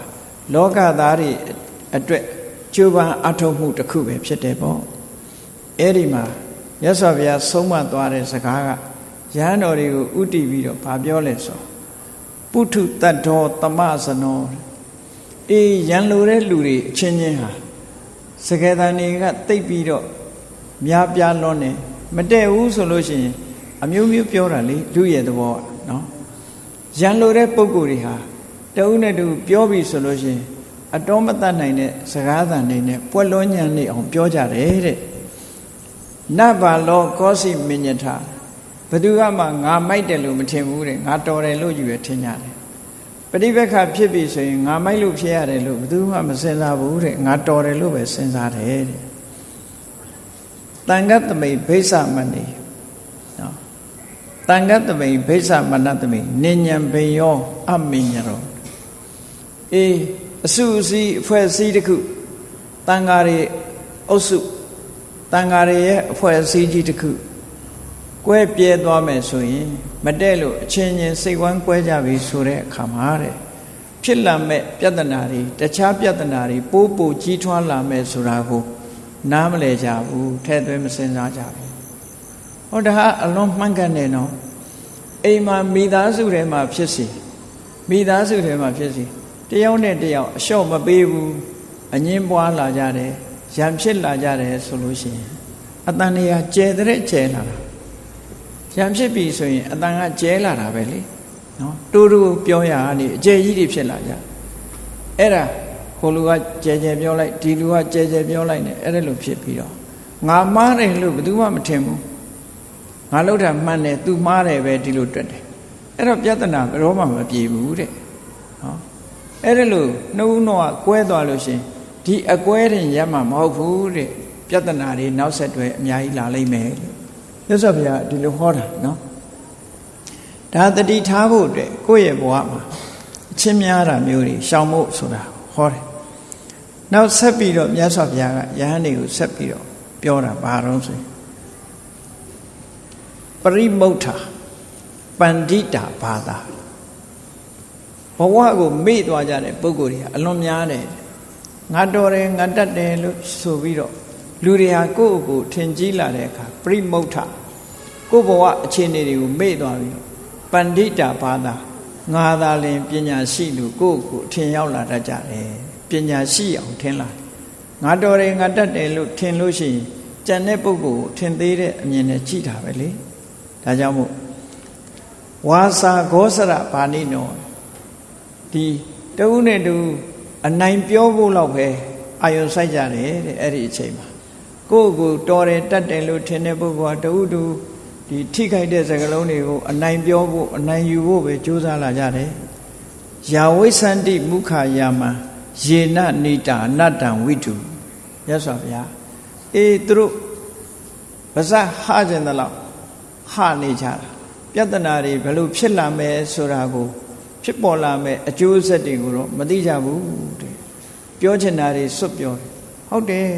လောကသားတွေအတွက်ကြိုးပမ်းအထောက်မှုတစ်ခုပဲဖြစ်တယ်ပေါ့အဲ့ဒီမှာမြတ်စွာဘုရားဆုံးမသွားတဲ့စကားကရဟန်းတော်တွေကိုဥတည်ပြီးတော့ဗာပြောလဲဆိုပုထုတတ္တောတမဇနောအေးရန်လိုတဲ့လူတွေအချင်းချင်းဟာစကေတန်တွေကတိတ်ပြီးတော့များပြားလွန်းနေမတည့်ဘူးဆိုလို့ရှိရင် အမျိုးမျိုးပြောတာလေလူရဲ့သဘောနော်ရန်လိုတဲ့ပုံကိုယ်တွေဟာ တဦးနဲ့တူပြောပြီဆိုလို့ရှိရင်အတော်မတတ်နိုင်တဲ့စကားသံတွေနဲ့ပွက်လွန်းညံ့နေအောင်ပြောကြတယ်တဲ့နတ်ဘာလောကောစီမညထဘသူကမှငါမိုက်တယ်လို့မထင်ဘူးတဲ့ငါတော်တယ်လို့ယူရထင်ကြတယ်ပฏิပက္ခဖြစ်ပြီဆိုရင်ငါမိုက်လို့ဖြစ်ရတယ်လို့ဘသူမှမစင်စားဘူးတဲ့ငါတော်တယ်လို့ပဲစဉ်းစားတယ်တဲ့တန်ခတ်သမိတ်ဘိဆမဏိနော်တန်ခတ်သမိတ်ဘိဆမဏသမိတ်နိညာဘေယောအမင်ညရော အေးအစုအစည်းအဖွဲ့အစည်းတစ်ခုတန်ဃာတွေအုပ်စုတန်ဃာတွေရဲ့အဖွဲ့အစည်းကြီးတစ်ခုကွဲပြဲသွားမယ်ဆိုရင်မတဲ့လို့အချင်းချင်းစိတ်ဝမ်းကွဲကြပြီဆိုတဲ့အခါမှာတဲ့ဖြစ်လာမဲ့ပြဿနာတွေတခြားပြဿနာတွေပိုးပိုကြီးထွားလာမဲ့ဆိုတာကိုနားမလဲကြဘူးထဲ့သွင်းမစင်စားကြဘူးဟောဒါဟာအလွန်မှန်ကန်တယ်နော်အိမ်မှာမိသားစုထဲမှာဖြစ်စီမိသားစုထဲမှာဖြစ်စီ တယောက်နဲ့တယောက်အလျှော့မပေးဘူးအငင်းပွားလာကြတယ်ရံဖြစ်လာကြတယ်ဆိုလို့ရှိရင်အတန်နေရာကျဲတဲ့ကျဲလာတာရံဖြစ်ပြီဆိုရင်အတန်ကကျဲလာတာပဲလေနော်တူတူပြောရကနေအကျဲကြီးတွေဖြစ်လာကြအဲ့ဒါဟိုလူကကျဲကျဲပြောလိုက်ဒီလူကကျဲကျဲပြောလိုက်နေအဲ့ဒါလိုဖြစ်ပြီးတော့ငါမားတယ်လို့ဘယ်သူမှမထင်ဘူးငါလောက်တာမှန်တယ်သူမှားတယ်ပဲဒီလိုတွက်တယ်အဲ့တော့ပြဿနာဘယ်တော့မှမပြေဘူးတဲ့ဟော အဲ့ဒါလို့နှုတ်နှောကကွဲသွားလို့ရှင်ဒီအကွဲတင်ရမှာမဟုတ်ဘူးတဲ့ပြဿနာတွေနောက်ဆက်တွဲအများကြီးလာလိမ့်မယ်လို့မြတ်စွာဘုရားဒီလိုဟောတာနော်ဒါတတိထားဖို့အတွက်ကိုယ့်ရဲ့ဘဝမှာအချင်းများတာမျိုးတွေရှောင်ဖို့ဆိုတာဟောတယ်နောက်ဆက်ပြီးတော့မြတ်စွာဘုရားကယဟန်တွေကိုဆက်ပြီးတော့ပြောတာဘာတော့ဆိုရင်ပရိမုဋ္ဌာပန္တိတာဘာသာဘ ဝကိုမေ့သွားကြတဲ့ပုဂ္ဂိုလ်တွေကအလွန်များတယ်ငါတော်တယ်ငါတတ်တယ်လို့ဆိုပြီးတော့လူတွေဟာကိုယ့်အကိုထင်ကြီးလာတဲ့အခါပရိမုဋ္ဌကိုယ့်ဘဝအခြေအနေတွေကိုမေ့သွားပြီးပန္တိတာဘာသာငါသာလင်ပညာရှိလူကိုယ့်အကိုထင်ရောက်လာတတ်ကြတယ်ပညာရှိအောင်ထင်လာငါတော်တယ်ငါတတ်တယ်လို့ထင်လို့ရှိရင်ကြံတဲ့ပုဂ္ဂိုလ်ကိုထင်သေးတဲ့အမြင်နဲ့ကြည့်တာပဲလေဒါကြောင့်မို့ဝါစာဂောစရဘာနိနော ဒီတဦးနဲ့တူအနိုင်ပြောဖို့လောက်ပဲအာယုံစိုက်ကြတယ်တဲ့အဲ့ဒီအချိန်မှာကိုယ့်ကိုတော်တယ်တတ်တယ်လို့ထင်တဲ့ပုဂ္ဂိုလ်ကတဦးတူဒီထိခိုက်တဲ့စကားလုံးတွေကိုအနိုင်ပြောဖို့အနိုင်ယူဖို့ပဲကြိုးစားလာကြတယ်ယာဝိသန္တိမုခာယာမယေနနိတာအနတ္တံဝိတုရသော်ဗျာအေးသူတို့ပါဇက်ဟကျင်တဲ့လောက်ဟနေကြတာပြဿနာတွေဘယ်လိုဖြစ်လာမယ်ဆိုတာကို ဖြစ်ပေါ်လာမဲ့အကျိုးဆက်တွေကိုတော့မသိကြဘူးတဲ့ပြောချင်တာတွေစွတ်ပြောတယ်ဟုတ်တယ်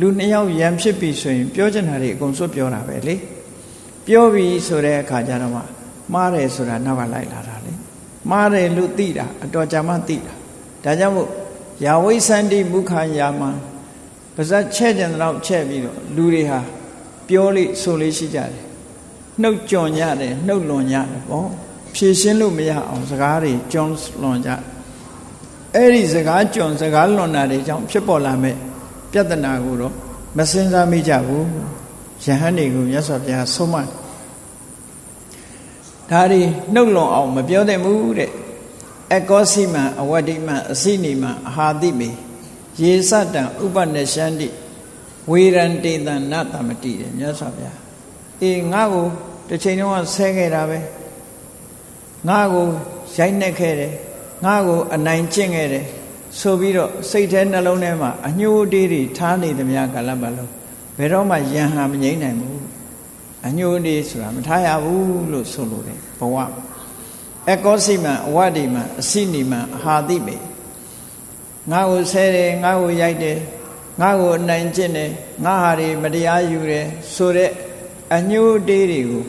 လူနှစ်ယောက်ရံဖြစ်ပြီဆိုရင်ပြောချင်တာတွေအကုန်စွတ်ပြောတာပဲလေပြောပြီဆိုတဲ့အခါကျတော့မှမှားတယ်ဆိုတာနောက်ကလိုက်လာတာလေမှားတယ်လို့သိတာအတော်ကြာမှသိတာဒါကြောင့်မို့ယာဝိသန္တိမုခာယာမပါဇက်ချဲ့ကြံတော့ချဲ့ပြီးတော့လူတွေဟာပြောလိဆိုလေးရှိကြတယ်နှုတ်ကြွန်ရတယ်နှုတ်လွန်ရတယ်ပေါ့ ဖြည့်ရှင်းလို့မရအောင်စကားတွေကြွန်လွန်ကြအဲ့ဒီစကားကြွန်စကားလွန်တာတွေကြောင့်ဖြစ်ပေါ်လာမဲ့ပြဿနာကိုတော့မစင်စားမိကြဘူးယဟန်တွေကိုမြတ်စွာဘုရားဆုံးမဒါတွေနှုတ်လွန်အောင်မပြောသင့်ဘူးတဲ့အကောစီမံအဝတ္တိမံအစိနိမံအဟာတိမေရေစတံဥပနရှန္တိဝေရန်တေတံနတမတိတယ်မြတ်စွာဘုရားအေးငါ့ကိုတစ်ချိန်တော့ဆဲခဲ့တာပဲ ငါ့ကိုရိုက်နှက်ခဲ့တယ်ငါ့ကိုအနိုင်ကျင့်ခဲ့တယ်ဆိုပြီးတော့စိတ်ထဲနှလုံးထဲမှာအညှိုးတေးတွေထားနေသမျှကာလပတ်လုံးဘယ်တော့မှယံဟာမငြိမ့်နိုင်ဘူးအညှိုးတေးဆိုတာမထားရဘူးလို့ဆိုလိုတယ်ဘဝအကောစိမံအဝတ္တိမံအစိနိမံအဟာတိမေငါ့ကိုဆဲတယ်ငါ့ကိုရိုက်တယ်ငါ့ကိုအနိုင်ကျင့်တယ်ငါဟာတွေမတရားယူတယ်ဆိုတဲ့အညှိုးတေးတွေကို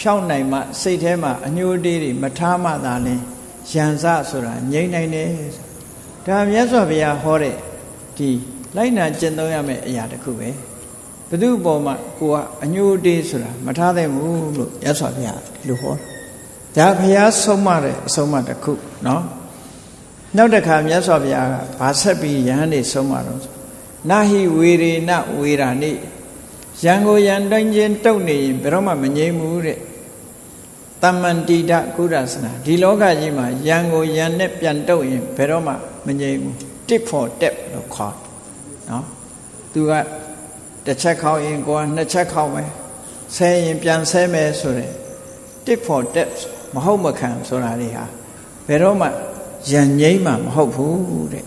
ဖြောင်းနိုင်မှစိတ်ထဲမှာအညှိုးတေးတွေမထားမှသာလင်ရန်စဆိုတာငြိမ့်နိုင်တယ်ဒါမြတ်စွာဘုရားဟောတဲ့ဒီလိုက်နာကျင့်သုံးရမယ့်အရာတစ်ခုပဲဘု து ပေါ်မှာကိုကအညှိုးတေးဆိုတာမထားသင့်ဘူးလို့မြတ်စွာဘုရားလူဟောဒါဘုရားဆုံးမတဲ့အဆုံးအမတစ်ခုเนาะနောက်တစ်ခါမြတ်စွာဘုရားကဗာဆက်ပြီးယဟန်နေဆုံးမတော့နာဟိဝေရေနဝေရာနိရန်ကိုရန်တိုင်းချင်းတုတ်နေရင်ဘယ်တော့မှမငြိမ်းဘူးတဲ့ တမ္မန္တိတကုရသနာဒီလောကကြီးမှာရန်ကိုရန်နဲ့ပြန်တုတ်ရင်ဘယ်တော့မှမငြိမ်းဘူး tip for tap လို့ခေါ်နော်သူကတတစ်ချက်ခေါက်ရင်ကိုကနှစ်ချက်ခေါက်မယ်ဆဲရင်ပြန်ဆဲမယ်ဆိုတဲ့ tip for tat မဟုတ်မခံဆိုတာတွေဟာဘယ်တော့မှယဉ်ငိမ့်မှမဟုတ်ဘူးတဲ့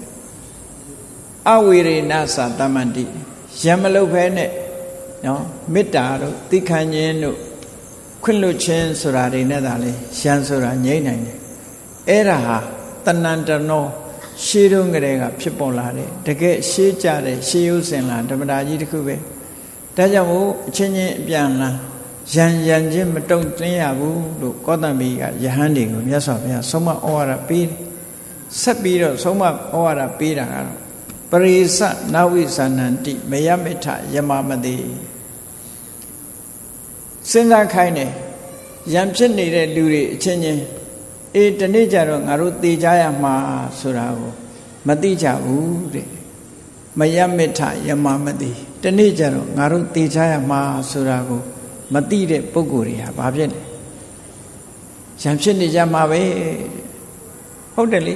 အဝေရေနသာတမန္တိယံမလုတ်ဖဲနဲ့နော်မေတ္တာတို့သိခံခြင်းတို့ ခွင့်လွတ်ခြင်းဆိုတာတွေနဲ့သာလေယံဆိုတာငြိမ့်နိုင်တယ်အဲ့ဒါဟာတဏ္ဍတနောရှေးတုန်းကတည်းကဖြစ်ပေါ်လာတယ်တကယ်ရှေးကြတဲ့ရှေးရုပ်စင်လာဓမ္မတာကြီးတစ်ခုပဲဒါကြောင့်မို့အချင်းချင်းအပြန်လာရန်ရန်ချင်းမတုံ့တင်းရဘူးလို့ကောသမီကယဟန်တွေကိုမြတ်စွာဘုရားဆုံးမဩဝါဒပေးဆက်ပြီးတော့ဆုံးမဩဝါဒပေးတာကတော့ပရိသနဝိဇာနန္တိမယမိထယမမတိ စဉ်းစားခိုင်းတယ်ရံဖြစ်နေတဲ့လူတွေအချင်းချင်းအေးတနေ့ကျတော့ငါတို့သေကြရမှာဆိုတာကိုမသိကြဘူးတဲ့မယမိထယမမတိတနေ့ကျတော့ငါတို့သေကြရမှာဆိုတာကိုမသိတဲ့ပုဂ္ဂိုလ်တွေဟာဘာဖြစ်လဲရံဖြစ်နေကြမှာပဲဟုတ်တယ်လေ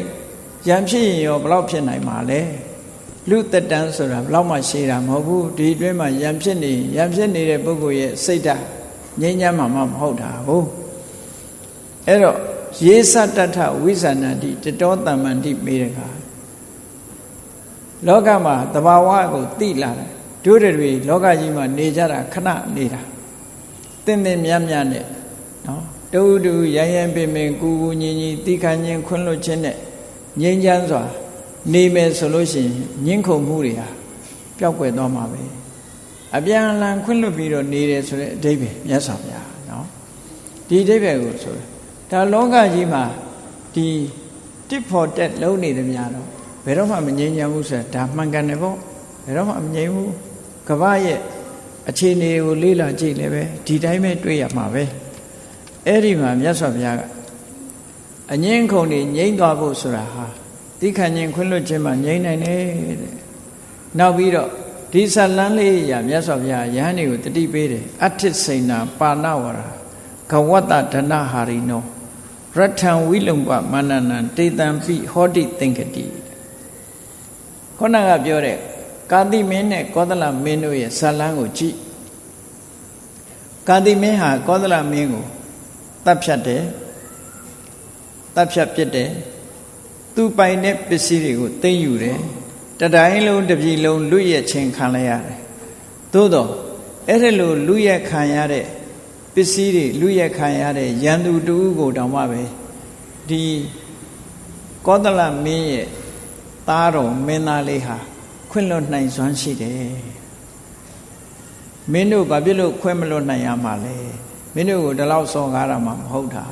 ရံဖြစ်ရင်ရောဘယ်လောက်ဖြစ်နိုင်မှာလဲလူတက်တန်းဆိုတာဘယ်လောက်မှရှည်တာမဟုတ်ဘူးဒီအတွင်းမှာရံဖြစ်နေရံဖြစ်နေတဲ့ပုဂ္ဂိုလ်ရဲ့စိတ်ဓာတ် ငြိမ်းချမ်းမှမဟုတ်တာဟုတ်အဲ့တော့ယေသတ္ထဝိဇာဏတိတတောတမ္မန္တိမေရကလောကမှာတဘာဝကိုသိလာတယ်တို့တွေလောကကြီးမှာနေကြတာခဏနေတာတင့်တင်မြတ်မြတ်နဲ့နော်တူတူရရန်ပင်ပင်ကူကူညီညီတိခဏ်ချင်းခွန်းလွတ်ခြင်းနဲ့ငြိမ်းချမ်းစွာ နေမယ်ဆိုလို့ရှိရင်ညှင်းခုန်မှုတွေဟာပျောက်ကွယ်သွားမှာပဲ အပြန်အလှန်ခွင့်လွတ်ပြီးတော့နေတယ်ဆိုတဲ့အဓိပ္ပာယ်မြတ်စွာဘုရားနော်ဒီအဓိပ္ပာယ်ကိုဆိုဒါလောကကြီးမှာဒီ tip for tat လုံးနေတယ်များတော့ဘယ်တော့မှမငြိမ်းချမ်းဘူးဆိုတာဒါမှန်ကန်တယ်ပေါ့ဘယ်တော့မှမငြိမ်းဘူးကမ္ဘာရဲ့အခြေအနေကိုလေ့လာကြည့်လည်းပဲဒီတိုင်းပဲတွေ့ရမှာပဲအဲ့ဒီမှာမြတ်စွာဘုရားကအငင်းခုန်နေငြိမ့်သွားဖို့ဆိုတာဟာတိခဏ်ချင်းခွင့်လွတ်ခြင်းမှာငြိမ့်နိုင်တယ်တဲ့နောက်ပြီးတော့ ဒီဇလန်းလေးရမြတ်စွာဘုရားယဟန်တွေကိုတတိပေးတယ်အဋ္ဌိစိဏပါဏဝရာဂဝတ္တဒနဟာရိနောရထံဝိလုံပမန္နနံတေတံပိဟောတိသင်္ကတိခေါဏကပြောတဲ့ကာတိမင်းနဲ့ကောသလမင်းတို့ရဲ့ဇလန်းကိုကြည့်ကာတိမင်းဟာကောသလမင်းကိုတတ်ဖြတ်တယ်တတ်ဖြတ်ပြစ်တယ်သူပိုင်တဲ့ပစ္စည်းတွေကိုသိမ်းယူတယ် တတိုင်းလုံးတစ်ပြည်လုံးလူရဲ့ချင်းခံလိုက်ရတယ်သို့တော့အဲ့ဒါလိုလူရဲ့ခံရတဲ့ပစ္စည်းတွေလူရဲ့ခံရတဲ့ရန်သူတူကိုတောင်မှပဲဒီကောသလမင်းရဲ့သားတော်မင်းသားလေးဟာခွင့်လွတ်နိုင်စွမ်းရှိတယ်မင်းတို့ဘာဖြစ်လို့ခွင့်မလွတ်နိုင်ရမှာလဲမင်းတို့ကိုဒီလောက်စော်ကားတာမှမဟုတ်တာ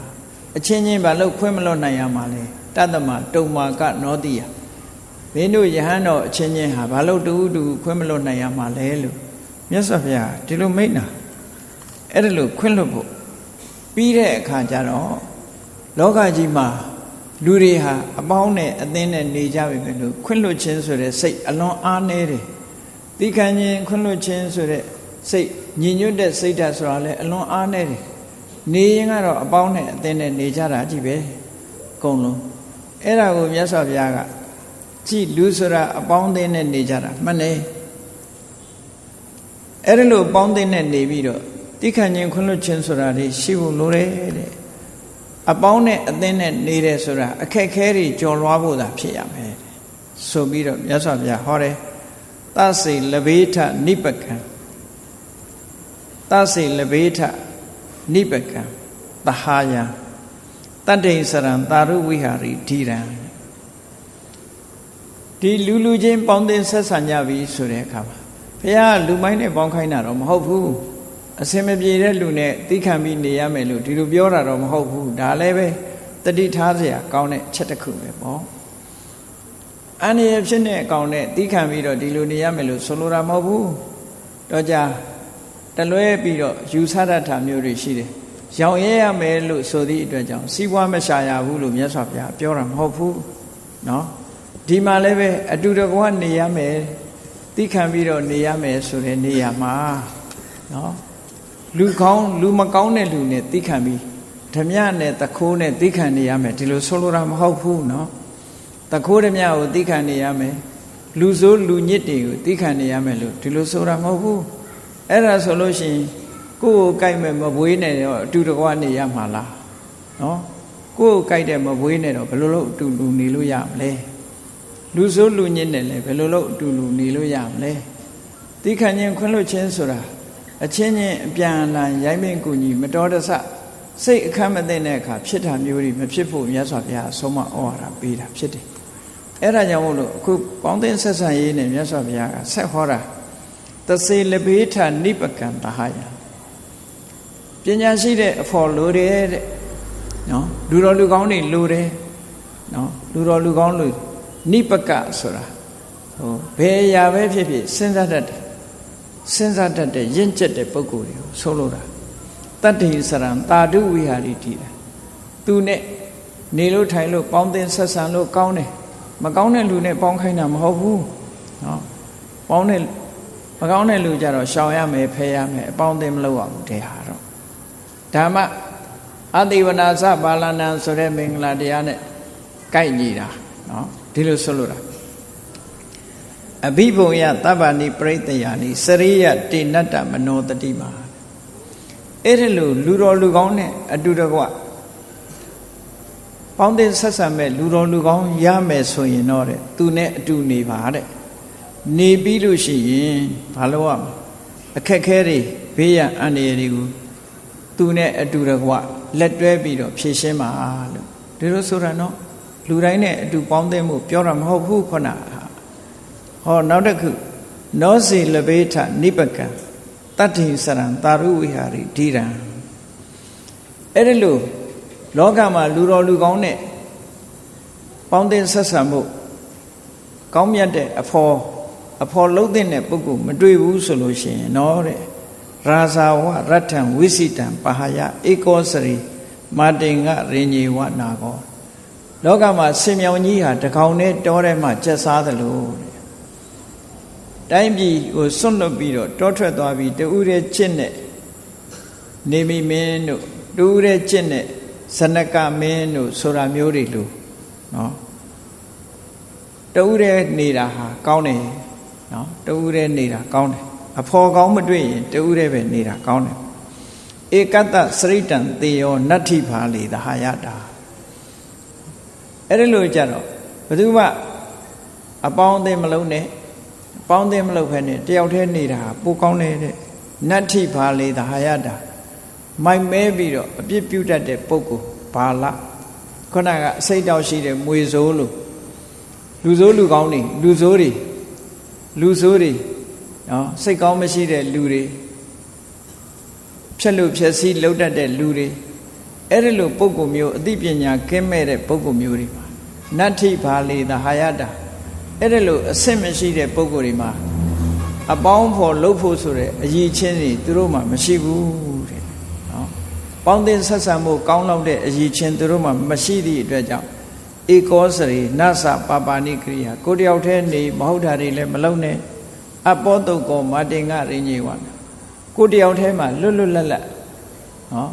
အချင်းချင်းဘာလို့ခွင့်မလွတ်နိုင်ရမှာလဲတတ္တမတုံမာကနောတိယ မင်းတို့ယဟန်တော်အချင်းချင်းဟာဘာလို့တူတူခွင့်မလွတ်နိုင်ရမှာလဲလို့မြတ်စွာဘုရားဒီလိုမိန့်တာအဲ့ဒါလို့ခွင့်လွတ်ဖို့ပြီးတဲ့အခါကျတော့လောကကြီးမှာလူတွေဟာအပေါင်းနဲ့အသင်းနဲ့နေကြပြီပဲလို့ခွင့်လွတ်ခြင်းဆိုတဲ့စိတ်အလွန်အားနည်းတယ်။တိခံခြင်းခွင့်လွတ်ခြင်းဆိုတဲ့စိတ်ညင်ညွတ်တဲ့စိတ်ဓာတ်ဆိုတာလည်းအလွန်အားနည်းတယ်။နေရင်ကတော့အပေါင်းနဲ့အသင်းနဲ့နေကြတာကြည့်ပဲ။အကုန်လုံးအဲ့ဒါကိုမြတ်စွာဘုရားက ကြည်လူဆိုတာအပေါင်းအသင်းနဲ့နေကြတာမှန်တယ်။အဲ့ဒါလို့အပေါင်းအသင်းနဲ့နေပြီးတော့တိခံခြင်းခွင့်လွတ်ခြင်းဆိုတာတွေရှိဖို့လိုတယ်တဲ့အပေါင်းနဲ့အသင်းနဲ့နေတယ်ဆိုတာအခက်ခဲတွေကြော်လွှားဖို့သာဖြစ်ရမယ်ဆိုပြီးတော့မြတ်စွာဘုရားဟောတယ်သစေလဘေထနိပကံသစေလဘေထနိပကံသဟာယတတ္တိစရံသာရုဝိဟာရီဓိရံ ဒီလူလူချင်းပေါင်းတင်ဆက်ဆံကြပြီဆိုတဲ့အခါမှာဘုရားလူမိုင်းနဲ့ပေါင်းခိုင်းတာတော့မဟုတ်ဘူးအစင်မပြေတဲ့လူနဲ့သိခံပြီးနေရမယ်လို့ဒီလိုပြောတာတော့မဟုတ်ဘူးဒါလည်းပဲတတိထားเสียကောင်းတဲ့ချက်တစ်ခုပဲပေါ့အန္တရာယ်ဖြစ်တဲ့အကောင်နဲ့သိခံပြီးတော့ဒီလိုနေရမယ်လို့ဆိုလိုတာမဟုတ်ဘူးတော့ကြတလွဲပြီးတော့ယူဆတတ်တာမျိုးတွေရှိတယ်ရောင်ရဲရမယ်လို့ဆိုသည့်အတွက်ကြောင့်စီးပွားမရှာရဘူးလို့မြတ်စွာဘုရားပြောတာမဟုတ်ဘူးเนาะ ဒီမှာလည်းပဲအတူတကွနေရမယ်သိခံပြီးတော့နေရမယ်ဆိုတဲ့နေရာမှာနော်လူကောင်းလူမကောင်းတဲ့လူနဲ့သိခံပြီးဓမြနဲ့တခိုးနဲ့သိခံနေရမယ်ဒီလိုဆိုလိုတာမဟုတ်ဘူးနော်တခိုးဓမြကိုသိခံနေရမယ်လူဆိုးလူညစ်တွေကိုသိခံနေရမယ်လို့ဒီလိုဆိုတာမဟုတ်ဘူးအဲ့ဒါဆိုလို့ရှိရင်ကိုယ့်ကိုကြိုက်မဲ့မပွေးနဲ့တော့အတူတကွနေရမှာလားနော်ကိုယ့်ကိုကြိုက်တဲ့မပွေးနဲ့တော့ဘယ်လိုလုပ်အတူတူနေလို့ရမလဲ လူဆိုးလူညစ်နဲ့လည်းဘယ်လိုလုပ်အတူတူနေလို့ရမလဲတိခဏ်ချင်းခွင့်လွှတ်ခြင်းဆိုတာအချင်းချင်းအပြန်အလှန်ရိုင်းပင်ကူညီမတော်တဆစိတ်အခမ်းမသိတဲ့အခါဖြစ်တာမျိုးတွေမဖြစ်ဖို့မြတ်စွာဘုရားအဆုံးမဩဝါဒပေးတာဖြစ်တယ်အဲ့ဒါကြောင့်မို့လို့အခုပေါင်းသင်းဆက်ဆံရေးနဲ့မြတ်စွာဘုရားကဆက်ဟောတာသစေလဘေးထနိပကံတဟယပညာရှိတဲ့အဖို့လိုတယ်တဲ့နော်လူတော်လူကောင်းတွေလိုတယ်နော်လူတော်လူကောင်းလို့ နိပကဆိုတာဟိုဘယ်အရာပဲဖြစ်ဖြစ်စဉ်းစားတတ်တယ်စဉ်းစားတတ်တဲ့ရင့်ကျက်တဲ့ပုဂ္ဂိုလ်တွေကိုဆိုလိုတာတတ္တိစရံတာဓုဝိဟာရီတိတာသူနဲ့နေလို့ထိုင်လို့ပေါင်းသင်ဆက်ဆံလို့ကောင်းတယ်မကောင်းတဲ့လူနဲ့ပေါင်းခိုင်းတာမဟုတ်ဘူးနော်ပေါင်းတဲ့မကောင်းတဲ့လူကြတော့ရှောင်ရမယ်ဖယ်ရမယ်အပေါင်းအသင်းမလုပ်အောင်တဲ့ဟာတော့ဓမ္မအတိဝနာသဘာလနံဆိုတဲ့မင်္ဂလာတရားနဲ့ကိုက်ညီတာနော် ဒီလိုဆိုလို့တာအဘိဘုံယသဗ္ဗဏိပရိတ္တယာနိစရိယတေနတ္တမနောတတိမာအဲ့ဒီလိုလူတော်လူကောင်းနဲ့အတူတကွပေါင်းတဲ့ဆက်ဆံမဲ့လူတော်လူကောင်းရမယ်ဆိုရင်တော့တဲ့သူနဲ့အတူနေပါတဲ့နေပြီးလို့ရှိရင်ဘာလို့ရမလဲအခက်ခဲတွေဘေးရန်အန္တရာယ်တွေကိုသူနဲ့အတူတကွလက်တွဲပြီးတော့ဖြည့်ရှင်းပါလို့ဒီလိုဆိုတာနော် လူတိုင်းနဲ့အတူပေါင်းသင်းမှုပြောတာမဟုတ်ဘူးခုနဟောနောက်တစ်ခုနောစီလဘေထနိပကံတတ္ထိစရံတာရုဝိဟာရိဓိရံအဲ့ဒီလိုလောကမှာလူတော်လူကောင်းနဲ့ပေါင်းသင်းဆက်ဆံမှုကောင်းမြတ်တဲ့အဖော်အဖော်လုံးတဲ့ပုဂ္ဂိုလ်မတွေ့ဘူးဆိုလို့ရှိရင်နော်တဲ့ရာဇာဝရတ္ထံဝိစိတံပဟာယဧကောစရိမာတင်ကရင်ញေဝနာကော လောကမှာဆင်မြောင်ကြီးဟာတကောင်နဲ့တောထဲမှာကျက်စားသလိုတဲ့တိုင်းပြည်ကိုစွန့်လွတ်ပြီးတော့တောထွက်သွားပြီးတူးတဲ့ချစ်နဲ့နေမိမင်းတို့တူးတဲ့ချစ်နဲ့ဇနကမင်းတို့ဆိုတာမျိုးတွေလို့နော်တူးတဲ့နေတာဟာကောင်းတယ်နော်တူးတဲ့နေတာကောင်းတယ်အဖော်ကောင်းမတွေ့ရင်တူးတဲ့ပဲနေတာကောင်းတယ်ဧကတ္တစရိတံသေယောနတ္ထိဖာလေသဟာယတာ အဲ့ဒီလိုကြတော့ဘယ်သူမှအပေါင်းအသင်းမလုံးနဲ့အပေါင်းအသင်းမလုံးဖက်နဲ့တယောက်တည်းနေတာပိုကောင်းတယ်တဲ့နတ္ထိဖာလေသဟာယတာမိုက်မဲပြီးတော့အပြစ်ပြုတ်တတ်တဲ့ပုဂ္ဂိုလ်ဘာလခုနကအစိတ်တောက်ရှိတဲ့မွေစိုးလို့လူဆိုးလူကောင်းတွေလူဆိုးတွေလူဆိုးတွေနော်စိတ်ကောင်းမရှိတဲ့လူတွေဖြက်လို့ဖြက်စီးလှုပ်တတ်တဲ့လူတွေအဲ့ဒီလိုပုံကုမျိုးအသိပညာကင်းမဲ့တဲ့ပုံကုမျိုးတွေမှာ နတ္ထိဘာလေသဟာယတာအဲ့ဒီလိုအဆင့်မရှိတဲ့ပုံကုတွေမှာအပေါင်းဖော်လှုပ်ဖို့ဆိုတဲ့အရည်ချင်းတွေသူတို့မှမရှိဘူးတဲ့နော်ပေါင်းသင်းဆက်ဆံမှုကောင်းလောက်တဲ့အရည်ချင်းသူတို့မှမရှိသည့်အတွက်ကြောင့်ဧကောစရိနသပါပါဏိကရိယာကိုတယောက်တည်းနေမဟုတ်တာတွေလည်းမလုပ်နဲ့အပောတုတ်ကောမာတင်ကရင်းကြီးဝါကိုတယောက်တည်းမှာလွတ်လွတ်လပ်လပ်နော်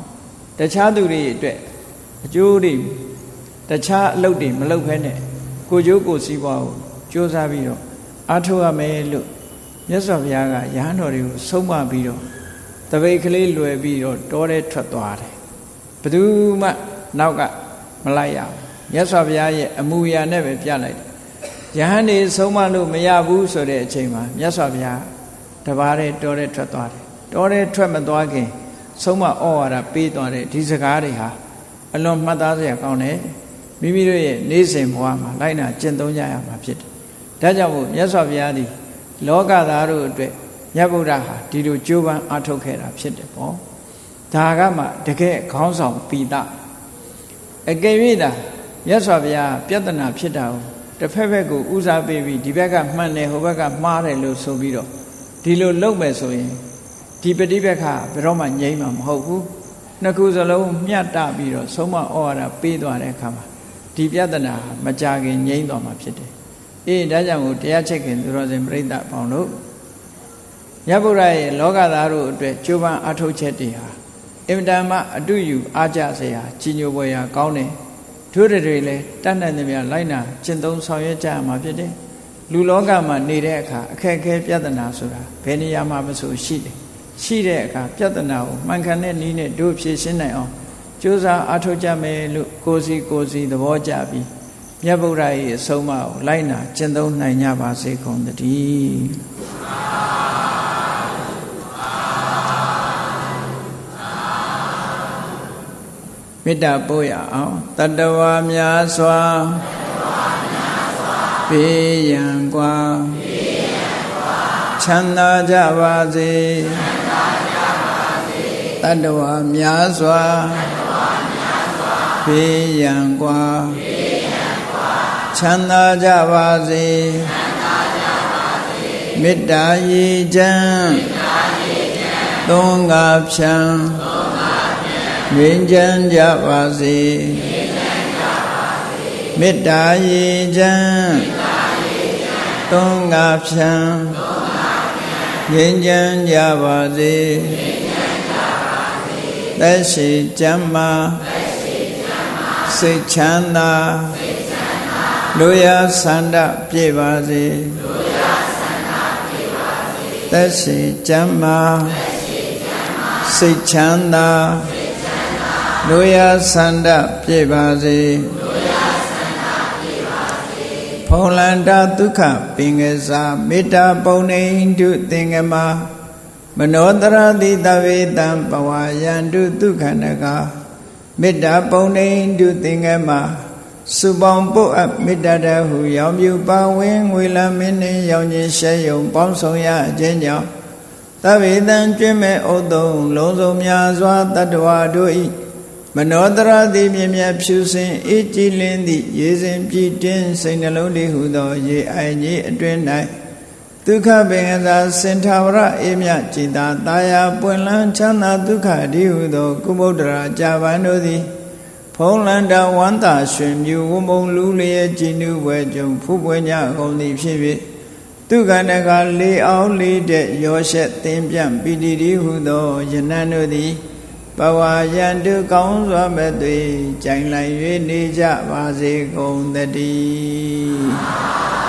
တခြားသူတွေအတွက်အကျိုးတွေ တခြားအလုပ်တွေမလုပ်ဖဲနဲ့ကိုကျိုးကိုစီးပွားကိုစူးစမ်းပြီးတော့အားထုတ်ရမယ်လို့မြတ်စွာဘုရားကရဟန်းတော်တွေကိုဆုံးမပြီးတော့တပိတ်ကလေးလွယ်ပြီးတော့တောထဲထွက်သွားတယ်ဘယ်သူမှနောက်ကမလိုက်ရဘူးမြတ်စွာဘုရားရဲ့အမူအရာနဲ့ပဲပြလိုက်တယ်ယဟန်နေဆုံးမလို့မရဘူးဆိုတဲ့အချိန်မှာမြတ်စွာဘုရားတပါးတဲ့တောထဲထွက်သွားတယ်တောထဲထွက်မသွားခင် ဆုံးမဩဝါဒပေးသွားတဲ့ဒီစကားတွေဟာအလွန်မှတ်သားစရာကောင်းတယ် မိမိတို့ရဲ့နေ့စဉ်ဘဝမှာလိုက်နာကျင့်သုံးကြရမှာဖြစ်တယ်ဒါကြောင့်မို့မြတ်စွာဘုရားသည်လောကသားတို့အတွက်မြတ်ဗုဒ္ဓဟာဒီလိုကြိုးပမ်းအားထုတ်ခဲ့တာဖြစ်တယ်ပေါ့ဒါကမှတကယ်ခေါင်းဆောင်ပိတအကယ်၍သာမြတ်စွာဘုရားပြဿနာဖြစ်တာကိုတစ်ဖက်ဖက်ကိုဥစားပေးပြီးဒီဘက်ကမှန်တယ်ဟိုဘက်ကမှားတယ်လို့ဆိုပြီးတော့ဒီလိုလုပ်မယ်ဆိုရင်ဒီပฏิပက္ခဘယ်တော့မှငြိမ်းမှာမဟုတ်ဘူးနှစ်ခုစလုံးမျှတပြီးတော့ဆုံးမဩဝါဒပေးသွားတဲ့အခါမှာ ဒီပြဿနာမကြခင်ငြိမ်းသွားမှာဖြစ်တယ်အေးဒါကြောင့်ကိုတရားချက်ခင်သူတော်စင်ပြိဿပေါင်းတို့မြတ်ဗုဒ္ဓရဲ့လောကသားတို့အတွက်ကြိုးပမ်းအထောက်ချက်တွေဟာအင်မတန်မှအတုယူအားကြစရာကြီးညိုပွဲရာကောင်းတယ်တို့တွေလည်းတတ်နိုင်သမျှလိုက်နာကျင့်သုံးဆောင်ရွက်ကြရမှာဖြစ်တယ်လူလောကမှာနေတဲ့အခါအခက်အခဲပြဿနာဆိုတာဘယ်နေရာမှာမဆိုရှိတယ်ရှိတဲ့အခါပြဿနာကိုမှန်ကန်တဲ့နည်းနဲ့တို့ဖြေရှင်းနိုင်အောင် ကြိုးစားအားထုတ်ကြမယ်လို့ကိုစီကိုစီသဘောကျပြီးမြတ်ဗုဒ္ဓရဲ့အဆုံးအမကိုလိုက်နာကျင့်သုံးနိုင်ကြပါစေကုန်သတည်းမေတ္တာပို့ရအောင်တတဝါများစွာဘေးရန်กว่าချမ်းသာကြပါစေတတဝါများစွာ ဘေးရန်กว่าချမ်းသာကြပါစေမေတ္တာရည်ချမ်းသုံးငါဖြံငြိမ်းချမ်းကြပါစေမေတ္တာရည်ချမ်းသုံးငါဖြံငြိမ်းချမ်းကြပါစေသက်ရှိကျမ်းမာ စိတ်ချမ်းသာလူရဆန္ဒပြည့်ပါစေသက်ရှိကျမ်းမာစိတ်ချမ်းသာလူရဆန္ဒပြည့်ပါစေဖုံလန္တာဒုက္ခပင်ကစားမေတ္တာပုံနေတုသင်္ကမမနောတရတိတဝေတံပဝါယန္တုဒုက္ခနက မေတ္တာပုံနေတုသင်္ကမစုပေါင်းပုတ်အပ်မေတ္တာတဟုရောင်ပြူပါဝင်ငွေလမင်းနှင့်ရောင်ခြင်းရှဲယုံပေါင်းဆောင်ရခြင်းကြောင့်တဝေတံကျွင့်မဲ့ဥဒုံလုံးစုံများစွာတတ္တဝါတို့၏မနောတရတိမြင်မြတ်ဖြူစင်အေးကြည်လင်းသည့်ရေစဉ်ပြည့်တင်းစိတ်နှလုံးလေးဟုသော ရေအိုင်ကြီးအတွင်၌ ဒုက္ခပင်ကစားစင်ထာဝရအေးမြจิตာတာယာပွင့်လန်းချမ်းသာဒုက္ခဒီဟုသောကုမုဒ္ဒရာကြာပန်တို့သည်ဖုံးလန္တဝန္တာရွှင်မြူဝမုံလူလျက်ကြည်နုဘွယ်ကြုံဖူးပွင့်ကြကုန်သည်ဖြစ်၍ဒုက္ခနကလေးအောင်လေးတဲ့ရောရှက်သင်ပြန့်ပီတိဒီဟုသောယနန်တို့သည်ပဝါယံတုကောင်းစွာမဲ့သွေကြိုင်လိုက်၍နေကြပါစေကုန်တည်း